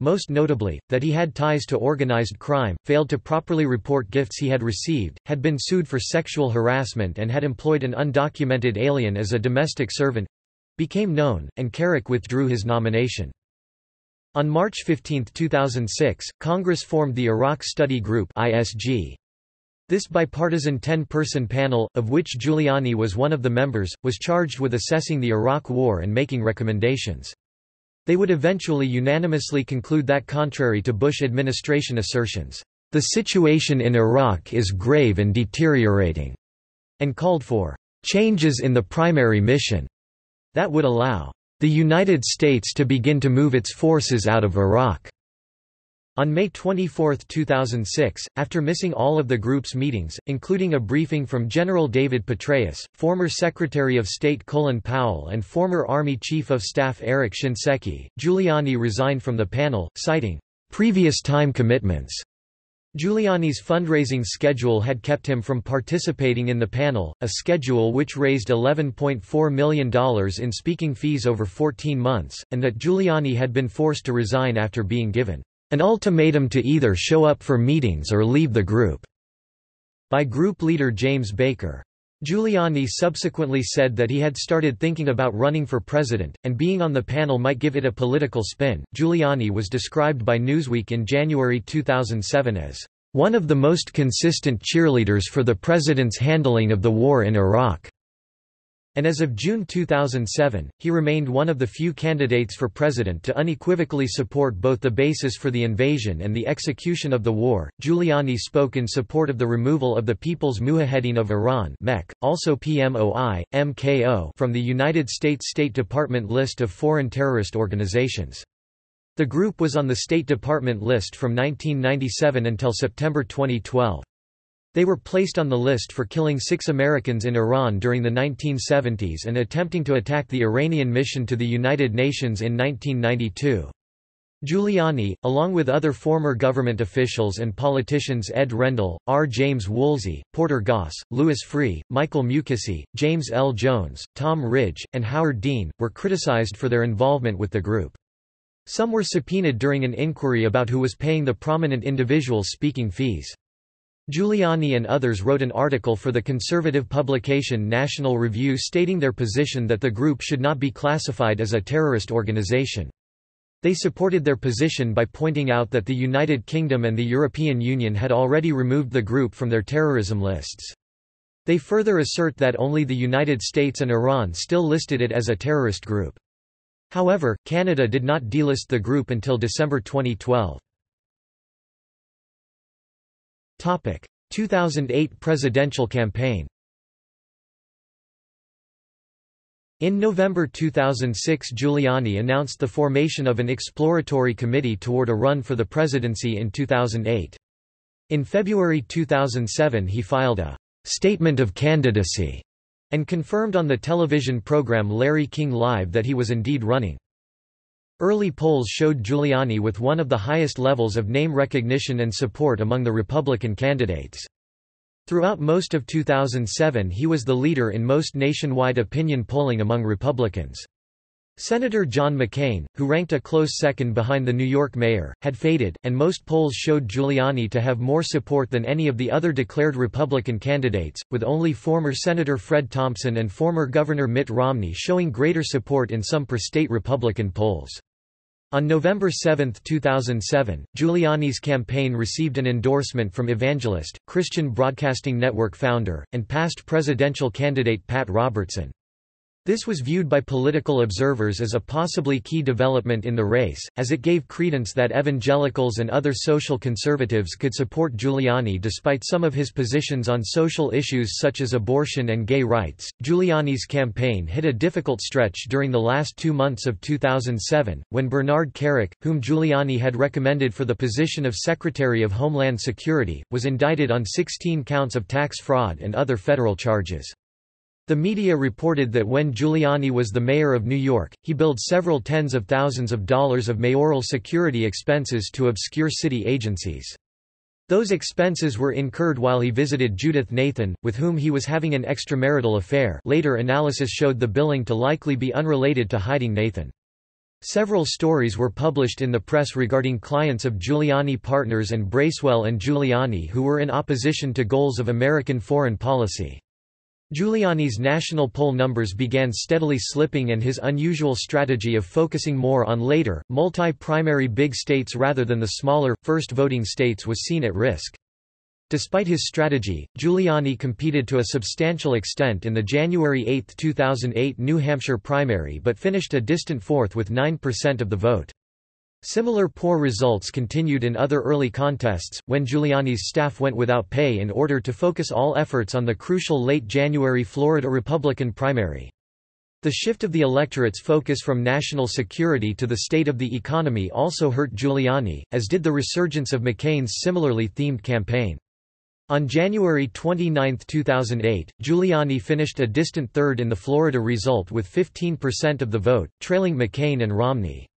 most notably, that he had ties to organized crime, failed to properly report gifts he had received, had been sued for sexual harassment and had employed an undocumented alien as a domestic servant—became known, and Kerik withdrew his nomination. On March 15, 2006, Congress formed the Iraq Study Group ISG. This bipartisan 10-person panel, of which Giuliani was one of the members, was charged with assessing the Iraq War and making recommendations. They would eventually unanimously conclude that contrary to Bush administration assertions, "...the situation in Iraq is grave and deteriorating," and called for "...changes in the primary mission," that would allow the United States to begin to move its forces out of Iraq. On May 24, 2006, after missing all of the group's meetings, including a briefing from General David Petraeus, former Secretary of State Colin Powell and former Army Chief of Staff Eric Shinseki, Giuliani resigned from the panel, citing, "...previous time commitments." Giuliani's fundraising schedule had kept him from participating in the panel, a schedule which raised $11.4 million in speaking fees over 14 months, and that Giuliani had been forced to resign after being given an ultimatum to either show up for meetings or leave the group, by group leader James Baker. Giuliani subsequently said that he had started thinking about running for president, and being on the panel might give it a political spin. Giuliani was described by Newsweek in January 2007 as one of the most consistent cheerleaders for the president's handling of the war in Iraq and as of June 2007, he remained one of the few candidates for president to unequivocally support both the basis for the invasion and the execution of the war. Giuliani spoke in support of the removal of the People's Mujahedin of Iran (MEK), also PMOI, MKO, from the United States State Department list of foreign terrorist organizations. The group was on the State Department list from 1997 until September 2012. They were placed on the list for killing six Americans in Iran during the 1970s and attempting to attack the Iranian mission to the United Nations in 1992. Giuliani, along with other former government officials and politicians Ed Rendell, R. James Woolsey, Porter Goss, Louis Freeh, Michael Mukasey, James L. Jones, Tom Ridge, and Howard Dean, were criticized for their involvement with the group. Some were subpoenaed during an inquiry about who was paying the prominent individuals speaking fees. Giuliani and others wrote an article for the conservative publication National Review stating their position that the group should not be classified as a terrorist organization. They supported their position by pointing out that the United Kingdom and the European Union had already removed the group from their terrorism lists. They further assert that only the United States and Iran still listed it as a terrorist group. However, Canada did not delist the group until December 2012. 2008 presidential campaign In November 2006 Giuliani announced the formation of an exploratory committee toward a run for the presidency in 2008. In February 2007 he filed a «statement of candidacy» and confirmed on the television program Larry King Live that he was indeed running. Early polls showed Giuliani with one of the highest levels of name recognition and support among the Republican candidates. Throughout most of 2007 he was the leader in most nationwide opinion polling among Republicans. Senator John McCain, who ranked a close second behind the New York mayor, had faded, and most polls showed Giuliani to have more support than any of the other declared Republican candidates, with only former Senator Fred Thompson and former Governor Mitt Romney showing greater support in some per-state Republican polls. On November 7, 2007, Giuliani's campaign received an endorsement from Evangelist, Christian Broadcasting Network founder, and past presidential candidate Pat Robertson. This was viewed by political observers as a possibly key development in the race, as it gave credence that evangelicals and other social conservatives could support Giuliani despite some of his positions on social issues such as abortion and gay rights. Giuliani's campaign hit a difficult stretch during the last two months of 2007, when Bernard Kerik, whom Giuliani had recommended for the position of Secretary of Homeland Security, was indicted on 16 counts of tax fraud and other federal charges. The media reported that when Giuliani was the mayor of New York, he billed several tens of thousands of dollars of mayoral security expenses to obscure city agencies. Those expenses were incurred while he visited Judith Nathan, with whom he was having an extramarital affair later analysis showed the billing to likely be unrelated to hiding Nathan. Several stories were published in the press regarding clients of Giuliani partners and Bracewell and Giuliani who were in opposition to goals of American foreign policy. Giuliani's national poll numbers began steadily slipping and his unusual strategy of focusing more on later, multi-primary big states rather than the smaller, first voting states was seen at risk. Despite his strategy, Giuliani competed to a substantial extent in the January 8, 2008 New Hampshire primary but finished a distant fourth with 9% of the vote. Similar poor results continued in other early contests, when Giuliani's staff went without pay in order to focus all efforts on the crucial late January Florida Republican primary. The shift of the electorate's focus from national security to the state of the economy also hurt Giuliani, as did the resurgence of McCain's similarly themed campaign. On January 29, 2008, Giuliani finished a distant third in the Florida result with 15% of the vote, trailing McCain and Romney.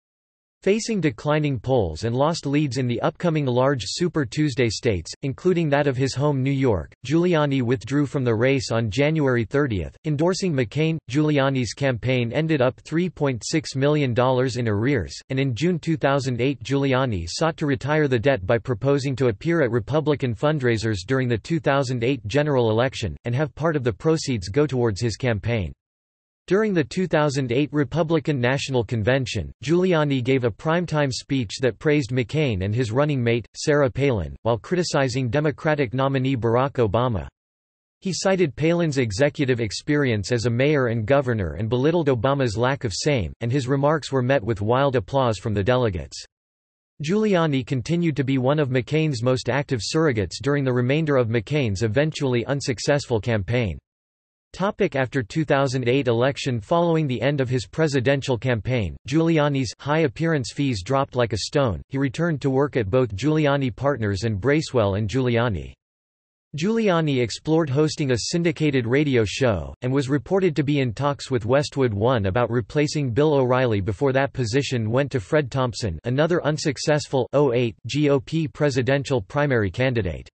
Facing declining polls and lost leads in the upcoming large Super Tuesday states, including that of his home New York, Giuliani withdrew from the race on January 30, endorsing McCain. Giuliani's campaign ended up $3.6 million in arrears, and in June 2008 Giuliani sought to retire the debt by proposing to appear at Republican fundraisers during the 2008 general election, and have part of the proceeds go towards his campaign. During the 2008 Republican National Convention, Giuliani gave a primetime speech that praised McCain and his running mate, Sarah Palin, while criticizing Democratic nominee Barack Obama. He cited Palin's executive experience as a mayor and governor and belittled Obama's lack of same, and his remarks were met with wild applause from the delegates. Giuliani continued to be one of McCain's most active surrogates during the remainder of McCain's eventually unsuccessful campaign. Topic after 2008 election Following the end of his presidential campaign, Giuliani's high appearance fees dropped like a stone, he returned to work at both Giuliani Partners and Bracewell and Giuliani. Giuliani explored hosting a syndicated radio show, and was reported to be in talks with Westwood One about replacing Bill O'Reilly before that position went to Fred Thompson another unsuccessful 08 GOP presidential primary candidate.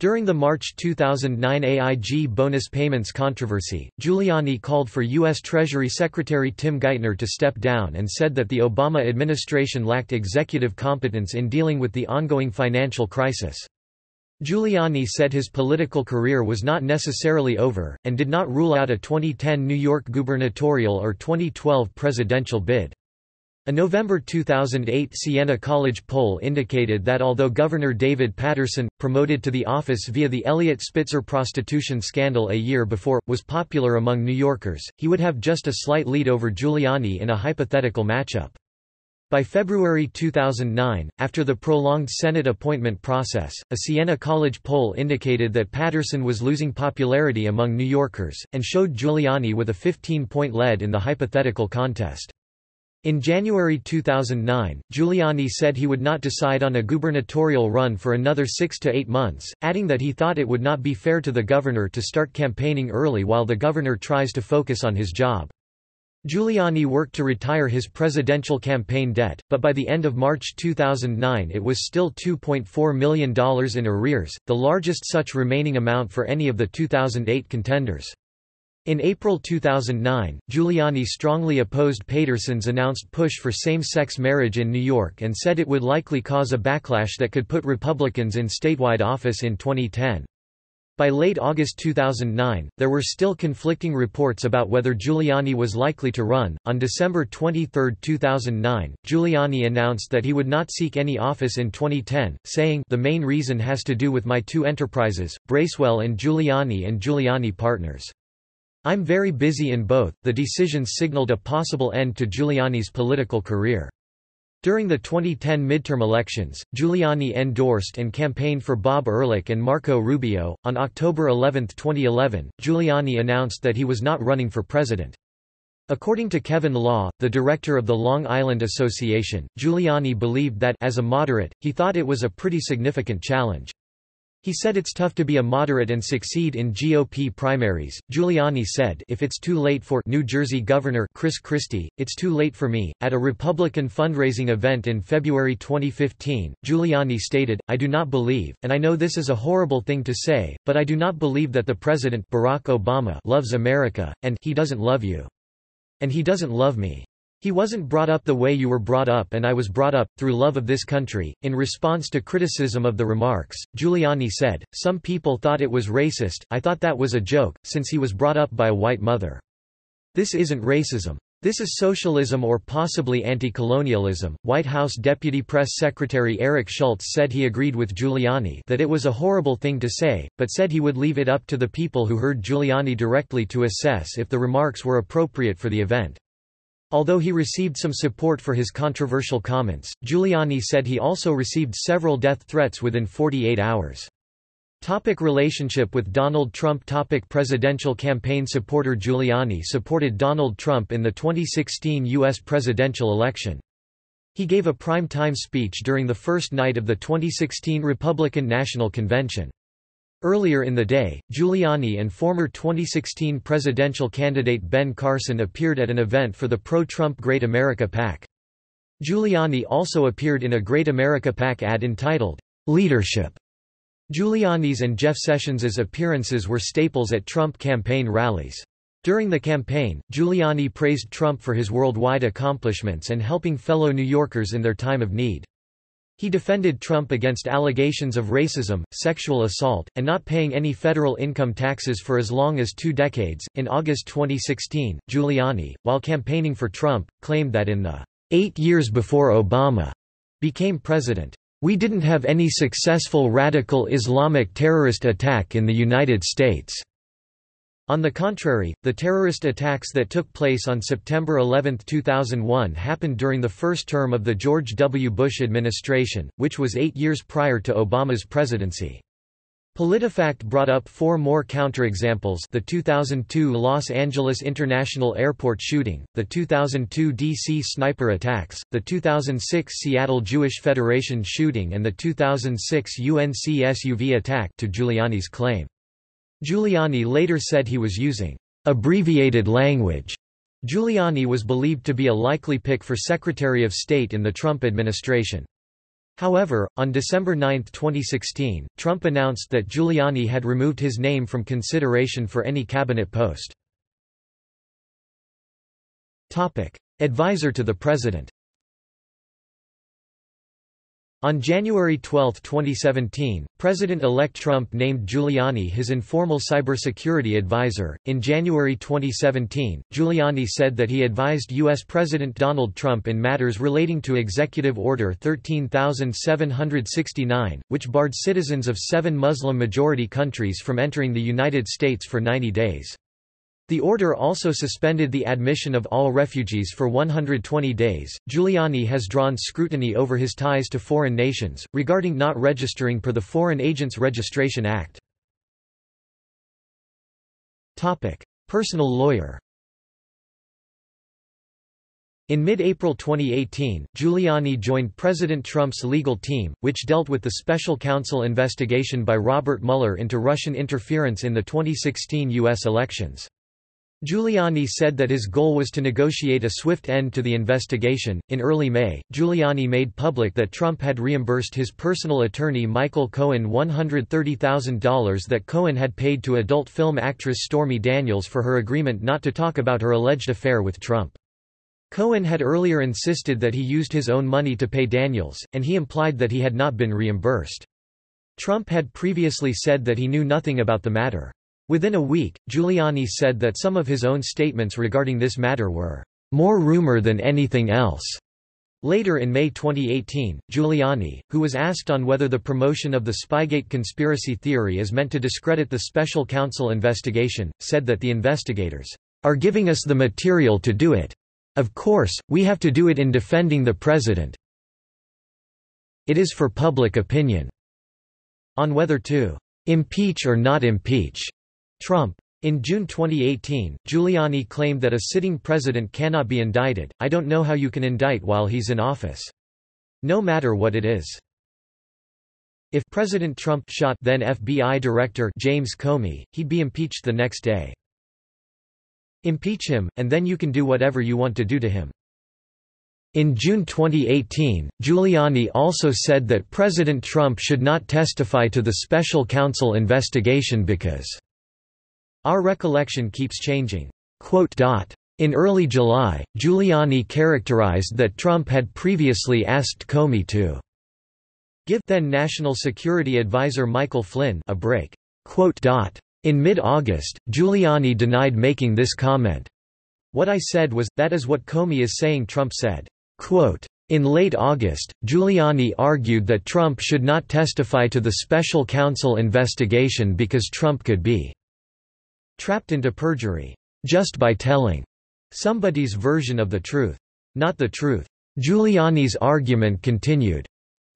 During the March 2009 AIG bonus payments controversy, Giuliani called for U.S. Treasury Secretary Tim Geithner to step down and said that the Obama administration lacked executive competence in dealing with the ongoing financial crisis. Giuliani said his political career was not necessarily over, and did not rule out a 2010 New York gubernatorial or 2012 presidential bid. A November 2008 Siena College poll indicated that although Governor David Paterson, promoted to the office via the Eliot Spitzer prostitution scandal a year before, was popular among New Yorkers, he would have just a slight lead over Giuliani in a hypothetical matchup. By February 2009, after the prolonged Senate appointment process, a Siena College poll indicated that Paterson was losing popularity among New Yorkers, and showed Giuliani with a 15-point lead in the hypothetical contest. In January 2009, Giuliani said he would not decide on a gubernatorial run for another six to eight months, adding that he thought it would not be fair to the governor to start campaigning early while the governor tries to focus on his job. Giuliani worked to retire his presidential campaign debt, but by the end of March 2009 it was still $2.4 million in arrears, the largest such remaining amount for any of the 2008 contenders. In April 2009, Giuliani strongly opposed Paterson's announced push for same-sex marriage in New York and said it would likely cause a backlash that could put Republicans in statewide office in 2010. By late August 2009, there were still conflicting reports about whether Giuliani was likely to run. On December 23, 2009, Giuliani announced that he would not seek any office in 2010, saying, The main reason has to do with my two enterprises, Bracewell and Giuliani and Giuliani Partners. I'm very busy in both. The decision signaled a possible end to Giuliani's political career. During the 2010 midterm elections, Giuliani endorsed and campaigned for Bob Ehrlich and Marco Rubio. On October 11, 2011, Giuliani announced that he was not running for president. According to Kevin Law, the director of the Long Island Association, Giuliani believed that as a moderate, he thought it was a pretty significant challenge. He said it's tough to be a moderate and succeed in GOP primaries. Giuliani said, If it's too late for New Jersey Governor Chris Christie, it's too late for me. At a Republican fundraising event in February 2015, Giuliani stated, I do not believe, and I know this is a horrible thing to say, but I do not believe that the President Barack Obama loves America, and he doesn't love you. And he doesn't love me. He wasn't brought up the way you were brought up and I was brought up, through love of this country. In response to criticism of the remarks, Giuliani said, Some people thought it was racist, I thought that was a joke, since he was brought up by a white mother. This isn't racism. This is socialism or possibly anti-colonialism. White House Deputy Press Secretary Eric Schultz said he agreed with Giuliani that it was a horrible thing to say, but said he would leave it up to the people who heard Giuliani directly to assess if the remarks were appropriate for the event. Although he received some support for his controversial comments, Giuliani said he also received several death threats within 48 hours. Topic relationship with Donald Trump Topic Presidential campaign supporter Giuliani supported Donald Trump in the 2016 U.S. presidential election. He gave a prime-time speech during the first night of the 2016 Republican National Convention. Earlier in the day, Giuliani and former 2016 presidential candidate Ben Carson appeared at an event for the pro-Trump Great America PAC. Giuliani also appeared in a Great America PAC ad entitled, Leadership. Giuliani's and Jeff Sessions's appearances were staples at Trump campaign rallies. During the campaign, Giuliani praised Trump for his worldwide accomplishments and helping fellow New Yorkers in their time of need. He defended Trump against allegations of racism, sexual assault, and not paying any federal income taxes for as long as two decades. In August 2016, Giuliani, while campaigning for Trump, claimed that in the eight years before Obama became president, we didn't have any successful radical Islamic terrorist attack in the United States. On the contrary, the terrorist attacks that took place on September 11, 2001 happened during the first term of the George W. Bush administration, which was eight years prior to Obama's presidency. PolitiFact brought up four more counterexamples the 2002 Los Angeles International Airport shooting, the 2002 D.C. sniper attacks, the 2006 Seattle Jewish Federation shooting and the 2006 UNC SUV attack to Giuliani's claim. Giuliani later said he was using abbreviated language. Giuliani was believed to be a likely pick for Secretary of State in the Trump administration. However, on December 9, 2016, Trump announced that Giuliani had removed his name from consideration for any cabinet post. Topic: Advisor to the President on January 12, 2017, President-elect Trump named Giuliani his informal cybersecurity advisor. In January 2017, Giuliani said that he advised U.S. President Donald Trump in matters relating to Executive Order 13769, which barred citizens of seven Muslim-majority countries from entering the United States for 90 days. The order also suspended the admission of all refugees for 120 days. Giuliani has drawn scrutiny over his ties to foreign nations, regarding not registering per the Foreign Agents Registration Act. Topic: Personal lawyer. In mid-April 2018, Giuliani joined President Trump's legal team, which dealt with the special counsel investigation by Robert Mueller into Russian interference in the 2016 U.S. elections. Giuliani said that his goal was to negotiate a swift end to the investigation. In early May, Giuliani made public that Trump had reimbursed his personal attorney Michael Cohen $130,000 that Cohen had paid to adult film actress Stormy Daniels for her agreement not to talk about her alleged affair with Trump. Cohen had earlier insisted that he used his own money to pay Daniels, and he implied that he had not been reimbursed. Trump had previously said that he knew nothing about the matter. Within a week, Giuliani said that some of his own statements regarding this matter were more rumor than anything else. Later in May 2018, Giuliani, who was asked on whether the promotion of the Spygate conspiracy theory is meant to discredit the special counsel investigation, said that the investigators are giving us the material to do it. Of course, we have to do it in defending the president. It is for public opinion. On whether to impeach or not impeach Trump. In June 2018, Giuliani claimed that a sitting president cannot be indicted, I don't know how you can indict while he's in office. No matter what it is. If President Trump shot then FBI Director James Comey, he'd be impeached the next day. Impeach him, and then you can do whatever you want to do to him. In June 2018, Giuliani also said that President Trump should not testify to the special counsel investigation because our recollection keeps changing. In early July, Giuliani characterized that Trump had previously asked Comey to give then National Security Advisor Michael Flynn a break. In mid-August, Giuliani denied making this comment. What I said was, that is what Comey is saying Trump said. In late August, Giuliani argued that Trump should not testify to the special counsel investigation because Trump could be trapped into perjury, just by telling somebody's version of the truth. Not the truth. Giuliani's argument continued.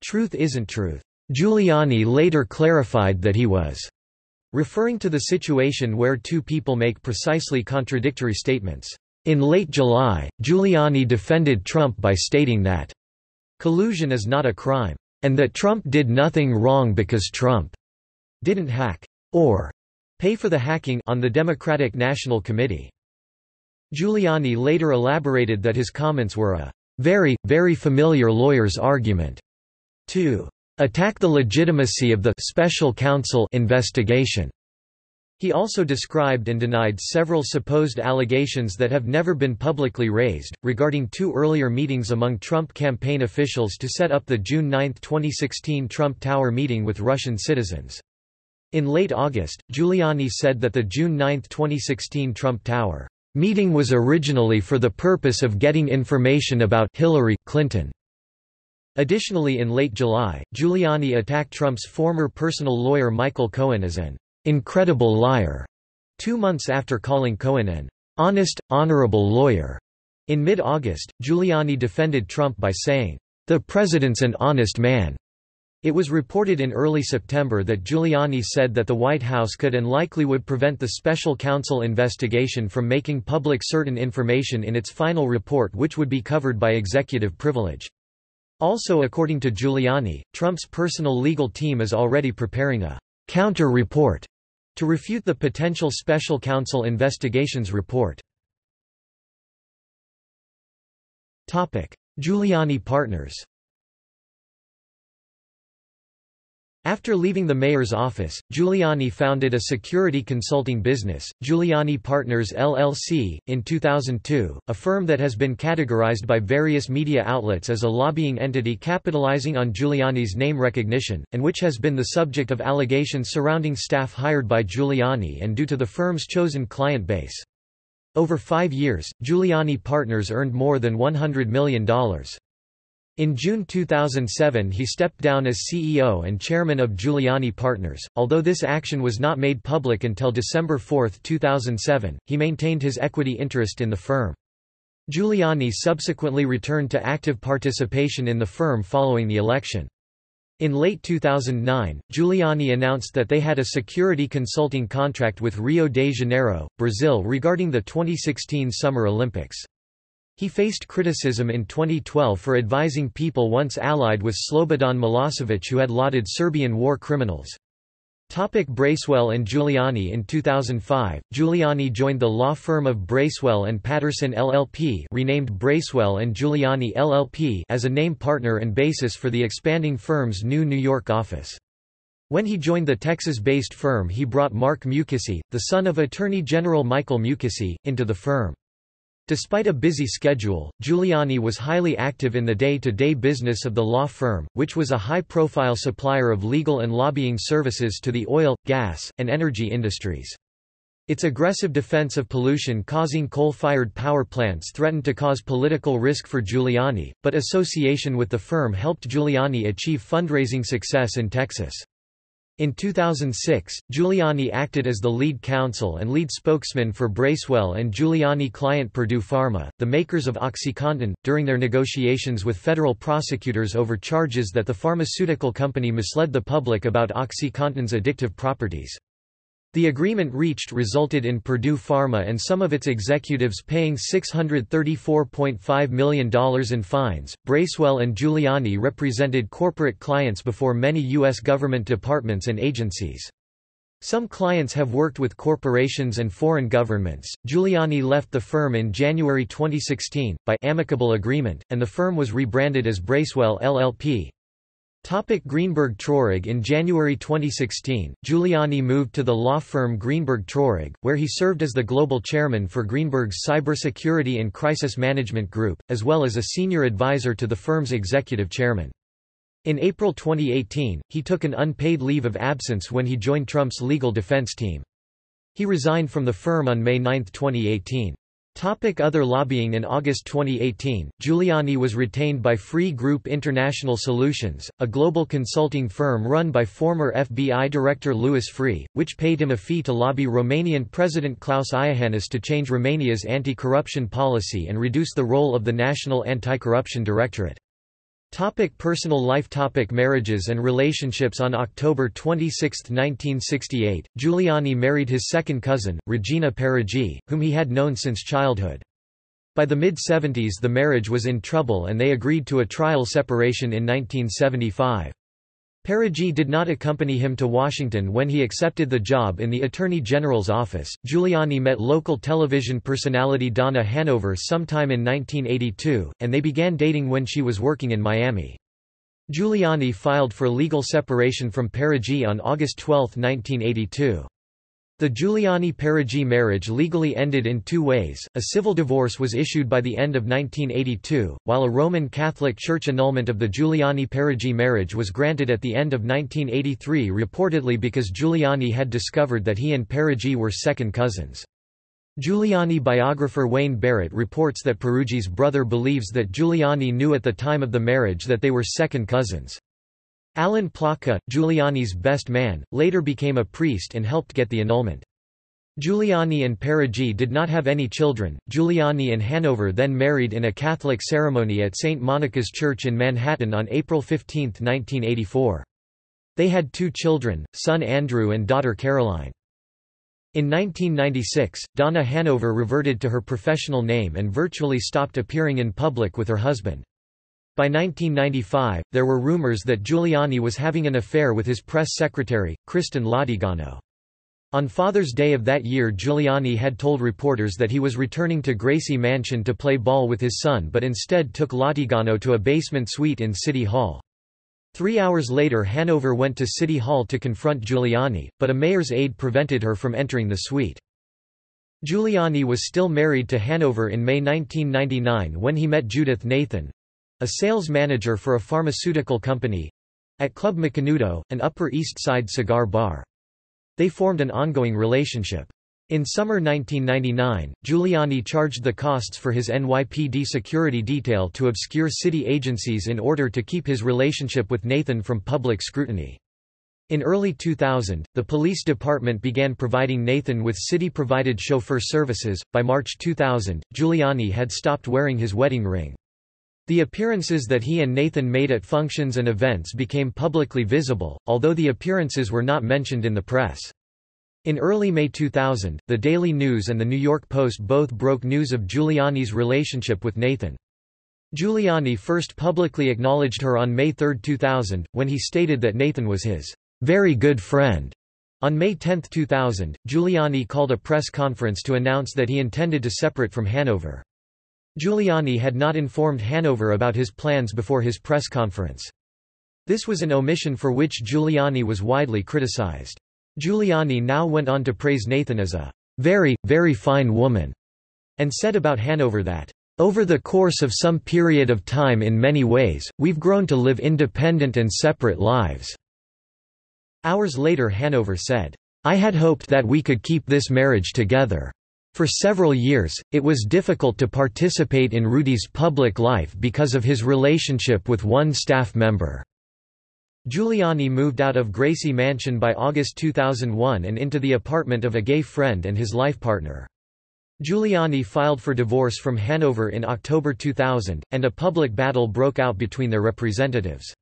Truth isn't truth. Giuliani later clarified that he was referring to the situation where two people make precisely contradictory statements. In late July, Giuliani defended Trump by stating that collusion is not a crime, and that Trump did nothing wrong because Trump didn't hack or pay for the hacking on the Democratic National Committee. Giuliani later elaborated that his comments were a very, very familiar lawyer's argument to attack the legitimacy of the special counsel investigation. He also described and denied several supposed allegations that have never been publicly raised, regarding two earlier meetings among Trump campaign officials to set up the June 9, 2016 Trump Tower meeting with Russian citizens. In late August, Giuliani said that the June 9, 2016 Trump Tower meeting was originally for the purpose of getting information about Hillary Clinton. Additionally in late July, Giuliani attacked Trump's former personal lawyer Michael Cohen as an incredible liar, two months after calling Cohen an honest, honorable lawyer. In mid-August, Giuliani defended Trump by saying, the president's an honest man. It was reported in early September that Giuliani said that the White House could and likely would prevent the special counsel investigation from making public certain information in its final report which would be covered by executive privilege. Also according to Giuliani, Trump's personal legal team is already preparing a counter-report to refute the potential special counsel investigations report. Giuliani partners After leaving the mayor's office, Giuliani founded a security consulting business, Giuliani Partners LLC, in 2002, a firm that has been categorized by various media outlets as a lobbying entity capitalizing on Giuliani's name recognition, and which has been the subject of allegations surrounding staff hired by Giuliani and due to the firm's chosen client base. Over five years, Giuliani Partners earned more than $100 million. In June 2007 he stepped down as CEO and chairman of Giuliani Partners. Although this action was not made public until December 4, 2007, he maintained his equity interest in the firm. Giuliani subsequently returned to active participation in the firm following the election. In late 2009, Giuliani announced that they had a security consulting contract with Rio de Janeiro, Brazil regarding the 2016 Summer Olympics. He faced criticism in 2012 for advising people once allied with Slobodan Milosevic who had lauded Serbian war criminals. Topic Bracewell and Giuliani In 2005, Giuliani joined the law firm of Bracewell and Patterson LLP renamed Bracewell and Giuliani LLP as a name partner and basis for the expanding firm's new New York office. When he joined the Texas-based firm he brought Mark Mukasey, the son of Attorney General Michael Mukasey, into the firm. Despite a busy schedule, Giuliani was highly active in the day-to-day -day business of the law firm, which was a high-profile supplier of legal and lobbying services to the oil, gas, and energy industries. Its aggressive defense of pollution causing coal-fired power plants threatened to cause political risk for Giuliani, but association with the firm helped Giuliani achieve fundraising success in Texas. In 2006, Giuliani acted as the lead counsel and lead spokesman for Bracewell and Giuliani client Purdue Pharma, the makers of OxyContin, during their negotiations with federal prosecutors over charges that the pharmaceutical company misled the public about OxyContin's addictive properties. The agreement reached resulted in Purdue Pharma and some of its executives paying $634.5 million in fines. Bracewell and Giuliani represented corporate clients before many U.S. government departments and agencies. Some clients have worked with corporations and foreign governments. Giuliani left the firm in January 2016, by amicable agreement, and the firm was rebranded as Bracewell LLP. Topic Greenberg Traurig In January 2016, Giuliani moved to the law firm Greenberg Traurig, where he served as the global chairman for Greenberg's Cybersecurity and Crisis Management Group, as well as a senior advisor to the firm's executive chairman. In April 2018, he took an unpaid leave of absence when he joined Trump's legal defense team. He resigned from the firm on May 9, 2018. Topic other lobbying In August 2018, Giuliani was retained by Freeh Group International Solutions, a global consulting firm run by former FBI Director Louis Freeh, which paid him a fee to lobby Romanian President Klaus Iohannis to change Romania's anti-corruption policy and reduce the role of the National Anti-Corruption Directorate. Topic personal life Topic Marriages and relationships On October 26, 1968, Giuliani married his second cousin, Regina Peruggi, whom he had known since childhood. By the mid-70s the marriage was in trouble and they agreed to a trial separation in 1975. Peruggi did not accompany him to Washington when he accepted the job in the Attorney General's office. Giuliani met local television personality Donna Hanover sometime in 1982, and they began dating when she was working in Miami. Giuliani filed for legal separation from Peruggi on August 12, 1982. The Giuliani-Peruggi marriage legally ended in two ways, a civil divorce was issued by the end of 1982, while a Roman Catholic Church annulment of the Giuliani-Peruggi marriage was granted at the end of 1983 reportedly because Giuliani had discovered that he and Peruggi were second cousins. Giuliani biographer Wayne Barrett reports that Peruggi's brother believes that Giuliani knew at the time of the marriage that they were second cousins. Alan Placa, Giuliani's best man, later became a priest and helped get the annulment. Giuliani and Peruggi did not have any children. Giuliani and Hanover then married in a Catholic ceremony at St. Monica's Church in Manhattan on April 15, 1984. They had two children, son Andrew and daughter Caroline. In 1996, Donna Hanover reverted to her professional name and virtually stopped appearing in public with her husband. By 1995, there were rumors that Giuliani was having an affair with his press secretary, Cristyne Lategano. On Father's Day of that year Giuliani had told reporters that he was returning to Gracie Mansion to play ball with his son but instead took Latigano to a basement suite in City Hall. Three hours later Hanover went to City Hall to confront Giuliani, but a mayor's aide prevented her from entering the suite. Giuliani was still married to Hanover in May 1999 when he met Judith Nathan, a sales manager for a pharmaceutical company at Club Macanudo, an Upper East Side cigar bar. They formed an ongoing relationship. In summer 1999, Giuliani charged the costs for his NYPD security detail to obscure city agencies in order to keep his relationship with Nathan from public scrutiny. In early 2000, the police department began providing Nathan with city-provided chauffeur services. By March 2000, Giuliani had stopped wearing his wedding ring. The appearances that he and Nathan made at functions and events became publicly visible, although the appearances were not mentioned in the press. In early May 2000, the Daily News and the New York Post both broke news of Giuliani's relationship with Nathan. Giuliani first publicly acknowledged her on May 3, 2000, when he stated that Nathan was his very good friend. On May 10, 2000, Giuliani called a press conference to announce that he intended to separate from Hanover. Giuliani had not informed Hanover about his plans before his press conference. This was an omission for which Giuliani was widely criticized. Giuliani now went on to praise Nathan as a very, very fine woman, and said about Hanover that, over the course of some period of time in many ways, we've grown to live independent and separate lives." Hours later Hanover said, I had hoped that we could keep this marriage together. For several years, it was difficult to participate in Rudy's public life because of his relationship with one staff member. Giuliani moved out of Gracie Mansion by August 2001 and into the apartment of a gay friend and his life partner. Giuliani filed for divorce from Hanover in October 2000, and a public battle broke out between their representatives.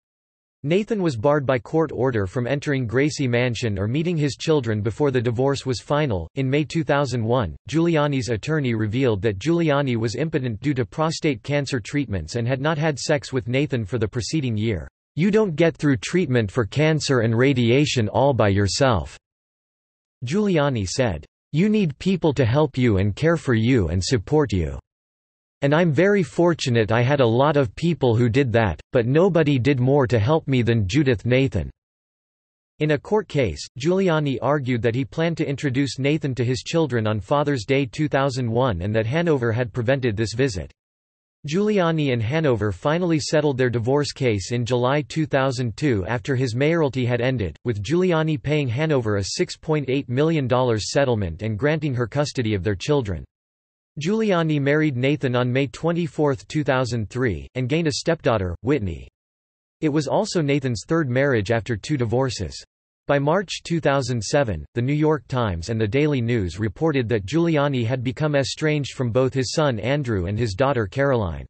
Nathan was barred by court order from entering Gracie Mansion or meeting his children before the divorce was final. In May 2001, Giuliani's attorney revealed that Giuliani was impotent due to prostate cancer treatments and had not had sex with Nathan for the preceding year. You don't get through treatment for cancer and radiation all by yourself. Giuliani said, You need people to help you and care for you and support you. And I'm very fortunate I had a lot of people who did that, but nobody did more to help me than Judith Nathan." In a court case, Giuliani argued that he planned to introduce Nathan to his children on Father's Day 2001 and that Hanover had prevented this visit. Giuliani and Hanover finally settled their divorce case in July 2002 after his mayoralty had ended, with Giuliani paying Hanover a $6.8 million settlement and granting her custody of their children. Giuliani married Nathan on May 24, 2003, and gained a stepdaughter, Whitney. It was also Nathan's third marriage after two divorces. By March 2007, The New York Times and The Daily News reported that Giuliani had become estranged from both his son Andrew and his daughter Caroline.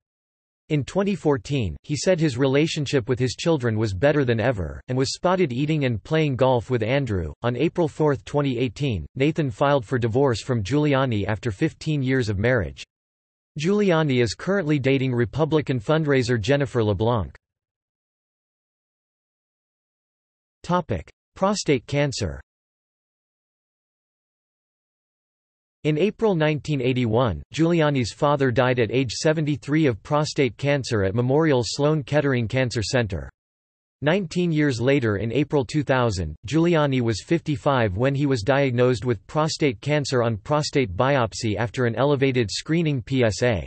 In 2014, he said his relationship with his children was better than ever, and was spotted eating and playing golf with Andrew. On April 4, 2018, Nathan filed for divorce from Giuliani after 15 years of marriage. Giuliani is currently dating Republican fundraiser Jennifer LeBlanc. Topic: Prostate cancer In April 1981, Giuliani's father died at age 73 of prostate cancer at Memorial Sloan Kettering Cancer Center. Nineteen years later in April 2000, Giuliani was 55 when he was diagnosed with prostate cancer on prostate biopsy after an elevated screening PSA.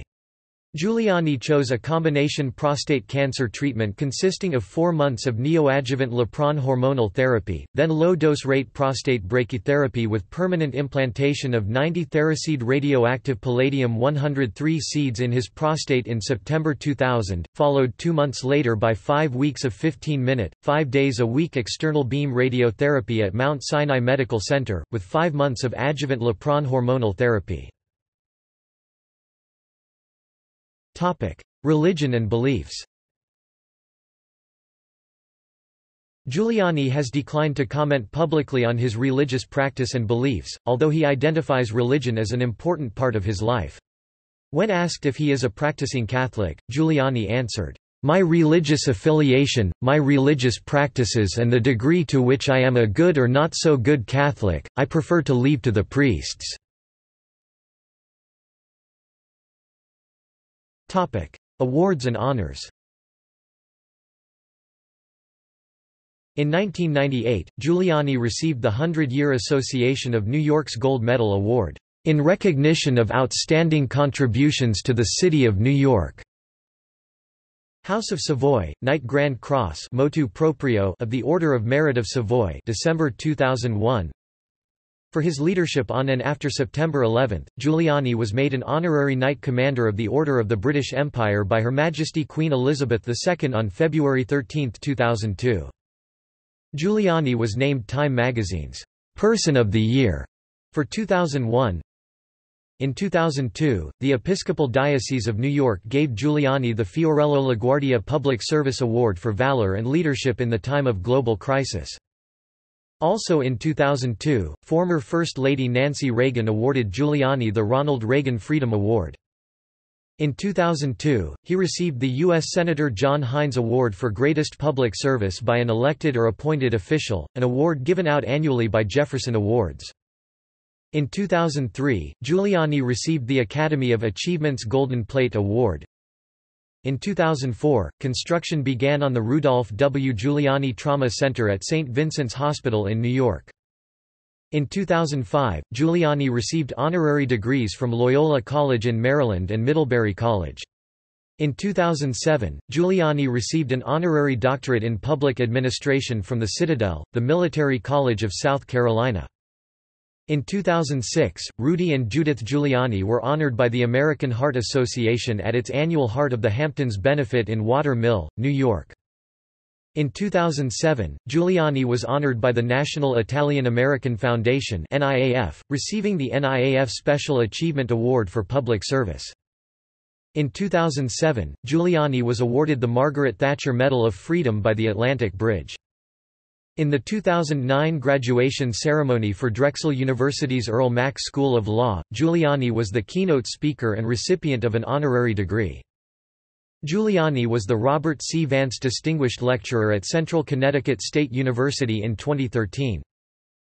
Giuliani chose a combination prostate cancer treatment consisting of four months of neoadjuvant Lupron hormonal therapy, then low-dose rate prostate brachytherapy with permanent implantation of 90 theraseed radioactive palladium-103 seeds in his prostate in September 2000, followed two months later by five weeks of 15-minute, five days a week external beam radiotherapy at Mount Sinai Medical Center, with five months of adjuvant Lupron hormonal therapy. Religion and beliefs Giuliani has declined to comment publicly on his religious practice and beliefs, although he identifies religion as an important part of his life. When asked if he is a practicing Catholic, Giuliani answered, "...my religious affiliation, my religious practices and the degree to which I am a good or not so good Catholic, I prefer to leave to the priests." Awards and honors. In 1998, Giuliani received the Hundred-Year Association of New York's Gold Medal Award, "...in recognition of outstanding contributions to the City of New York." House of Savoy, Knight Grand Cross motu proprio of the Order of Merit of Savoy December 2001 for his leadership on and after September 11, Giuliani was made an honorary Knight Commander of the Order of the British Empire by Her Majesty Queen Elizabeth II on February 13, 2002. Giuliani was named Time magazine's Person of the Year for 2001. In 2002, the Episcopal Diocese of New York gave Giuliani the Fiorello LaGuardia Public Service Award for Valor and Leadership in the Time of Global Crisis. Also in 2002, former First Lady Nancy Reagan awarded Giuliani the Ronald Reagan Freedom Award. In 2002, he received the U.S. Senator John Heinz Award for Greatest Public Service by an elected or appointed official, an award given out annually by Jefferson Awards. In 2003, Giuliani received the Academy of Achievement's Golden Plate Award, in 2004, construction began on the Rudolph W. Giuliani Trauma Center at St. Vincent's Hospital in New York. In 2005, Giuliani received honorary degrees from Loyola College in Maryland and Middlebury College. In 2007, Giuliani received an honorary doctorate in public administration from the Citadel, the Military College of South Carolina. In 2006, Rudy and Judith Giuliani were honored by the American Heart Association at its annual Heart of the Hamptons benefit in Water Mill, New York. In 2007, Giuliani was honored by the National Italian-American Foundation NIAF, receiving the NIAF Special Achievement Award for Public Service. In 2007, Giuliani was awarded the Margaret Thatcher Medal of Freedom by the Atlantic Bridge. In the 2009 graduation ceremony for Drexel University's Earl Mack School of Law, Giuliani was the keynote speaker and recipient of an honorary degree. Giuliani was the Robert C. Vance Distinguished Lecturer at Central Connecticut State University in 2013.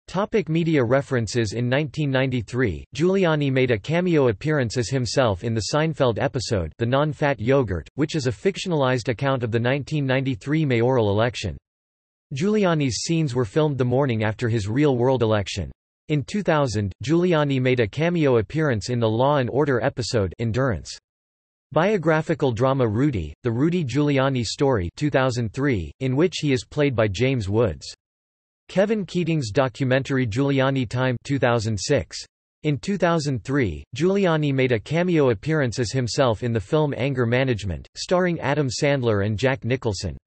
Topic media references In 1993, Giuliani made a cameo appearance as himself in the Seinfeld episode The Non-Fat Yogurt, which is a fictionalized account of the 1993 mayoral election. Giuliani's scenes were filmed the morning after his real-world election. In 2000, Giuliani made a cameo appearance in the Law and Order episode Endurance. Biographical drama Rudy, The Rudy Giuliani Story 2003, in which he is played by James Woods. Kevin Keating's documentary Giuliani Time 2006. In 2003, Giuliani made a cameo appearance as himself in the film Anger Management, starring Adam Sandler and Jack Nicholson.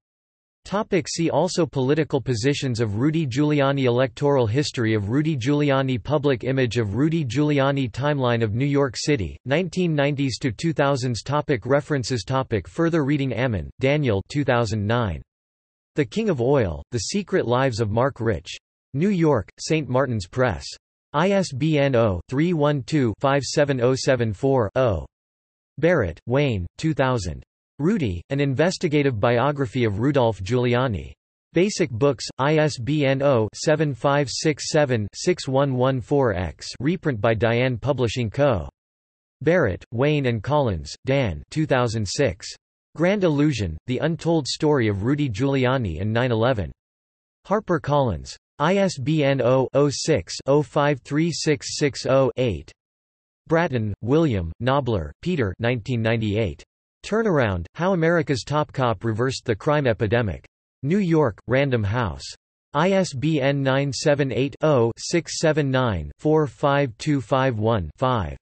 Topic see also Political positions of Rudy Giuliani Electoral history of Rudy Giuliani Public image of Rudy Giuliani Timeline of New York City, 1990s to 2000s topic References topic Further reading Ammann, Daniel 2009. The King of Oil, The Secret Lives of Marc Rich. New York, St. Martin's Press. ISBN 0-312-57074-0. Barrett, Wayne, 2000. Rudy, An Investigative Biography of Rudolph Giuliani. Basic Books, ISBN 0-7567-6114-X reprint by Diane Publishing Co. Barrett, Wayne and Collins, Dan 2006. Grand Illusion, The Untold Story of Rudy Giuliani and 9-11. Harper Collins. ISBN 0-06-053660-8. Bratton, William, Knobler, Peter 1998. Turnaround, How America's Top Cop Reversed the Crime Epidemic. New York, Random House. ISBN 978-0-679-45251-5.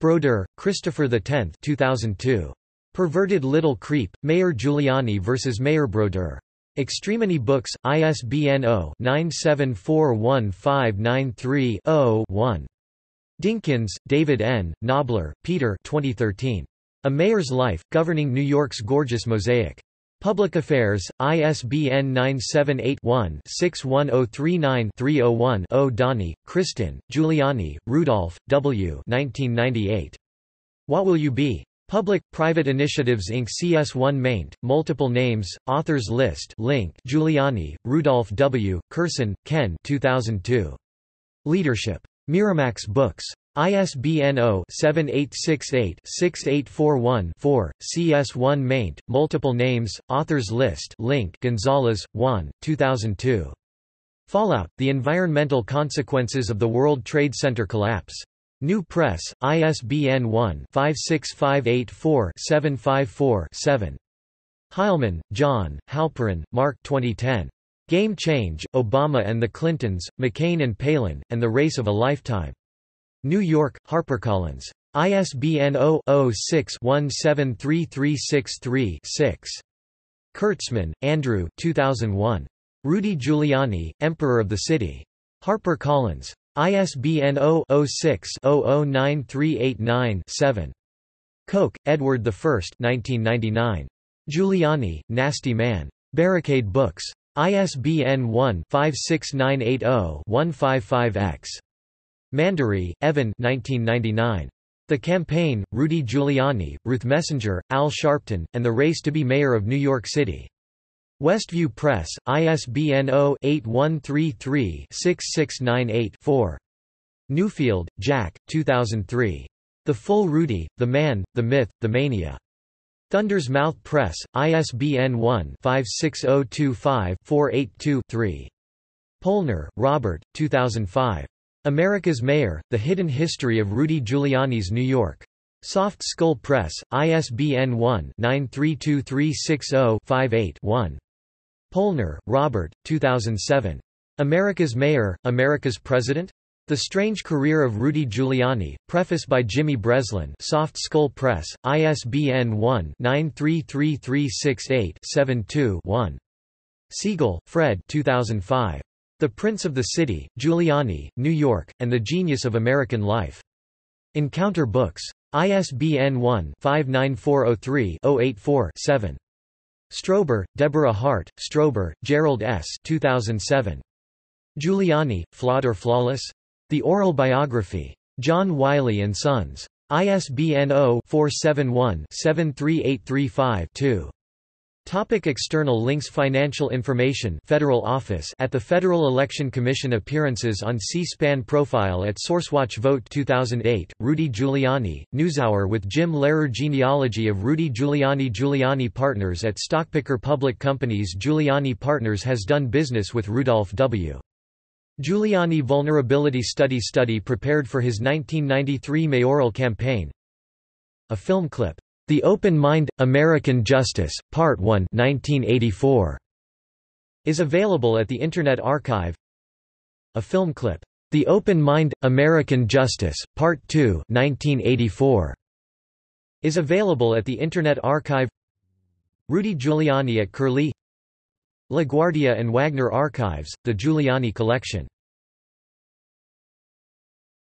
Brodeur, Christopher X 2002. Perverted Little Creep, Mayor Giuliani vs. Mayor Brodeur. Extremity Books, ISBN 0-9741593-0-1. Dinkins, David N., Knobler, Peter 2013. A Mayor's Life, Governing New York's Gorgeous Mosaic. Public Affairs, ISBN 978-1-61039-301-0 Doni, Kristin, Giuliani, Rudolph, W. 1998. What Will You Be? Public-Private Initiatives Inc. CS1 maint, multiple names, authors list link Giuliani, Rudolph W., Kurson, Ken 2002. Leadership. Miramax Books. ISBN 0-7868-6841-4, CS1 maint, multiple names, authors list link Gonzalez, Juan, 2002. Fallout, The Environmental Consequences of the World Trade Center Collapse. New Press, ISBN 1-56584-754-7. Heilemann, John, Halperin, Mark 2010. Game Change, Obama and the Clintons, McCain and Palin, and the Race of a Lifetime. New York, HarperCollins. ISBN 0-06-173363-6. Kirtzman, Andrew 2001. Rudy Giuliani, Emperor of the City. HarperCollins. ISBN 0-06-009389-7. Koch, Edward I 1999. Giuliani, Nasty Man. Barricade Books. ISBN 1-56980-155-X. Mandery, Evan 1999. The Campaign, Rudy Giuliani, Ruth Messinger, Al Sharpton, and the Race to be Mayor of New York City. Westview Press, ISBN 0-8133-6698-4. Newfield, Jack, 2003. The Full Rudy, The Man, The Myth, The Mania. Thunder's Mouth Press, ISBN 1-56025-482-3. Polner, Robert, 2005. America's Mayor, The Hidden History of Rudy Giuliani's New York. Soft Skull Press, ISBN 1-932360-58-1. Polner, Robert, 2007. America's Mayor, America's President? The Strange Career of Rudy Giuliani, preface by Jimmy Breslin Soft Skull Press, ISBN 1-933368-72-1. Siegel, Fred 2005. The Prince of the City, Giuliani, New York, and the Genius of American Life. Encounter Books. ISBN 1-59403-084-7. Strober, Deborah Hart, Strober, Gerald S. 2007. Giuliani, Flawed or Flawless? The Oral Biography. John Wiley & Sons. ISBN 0-471-73835-2. Topic external links Financial information Federal Office at the Federal Election Commission Appearances on C-SPAN Profile at SourceWatch Vote 2008, Rudy Giuliani, NewsHour with Jim Lehrer Genealogy of Rudy Giuliani Giuliani Partners at Stockpicker Public Companies Giuliani Partners has done business with Rudolph W. Giuliani Vulnerability Study Study prepared for his 1993 mayoral campaign A film clip the Open Mind – American Justice, Part 1 1984, is available at the Internet Archive. A film clip, The Open Mind – American Justice, Part 2 1984, is available at the Internet Archive. Rudy Giuliani at Curlie. LaGuardia and Wagner Archives, The Giuliani Collection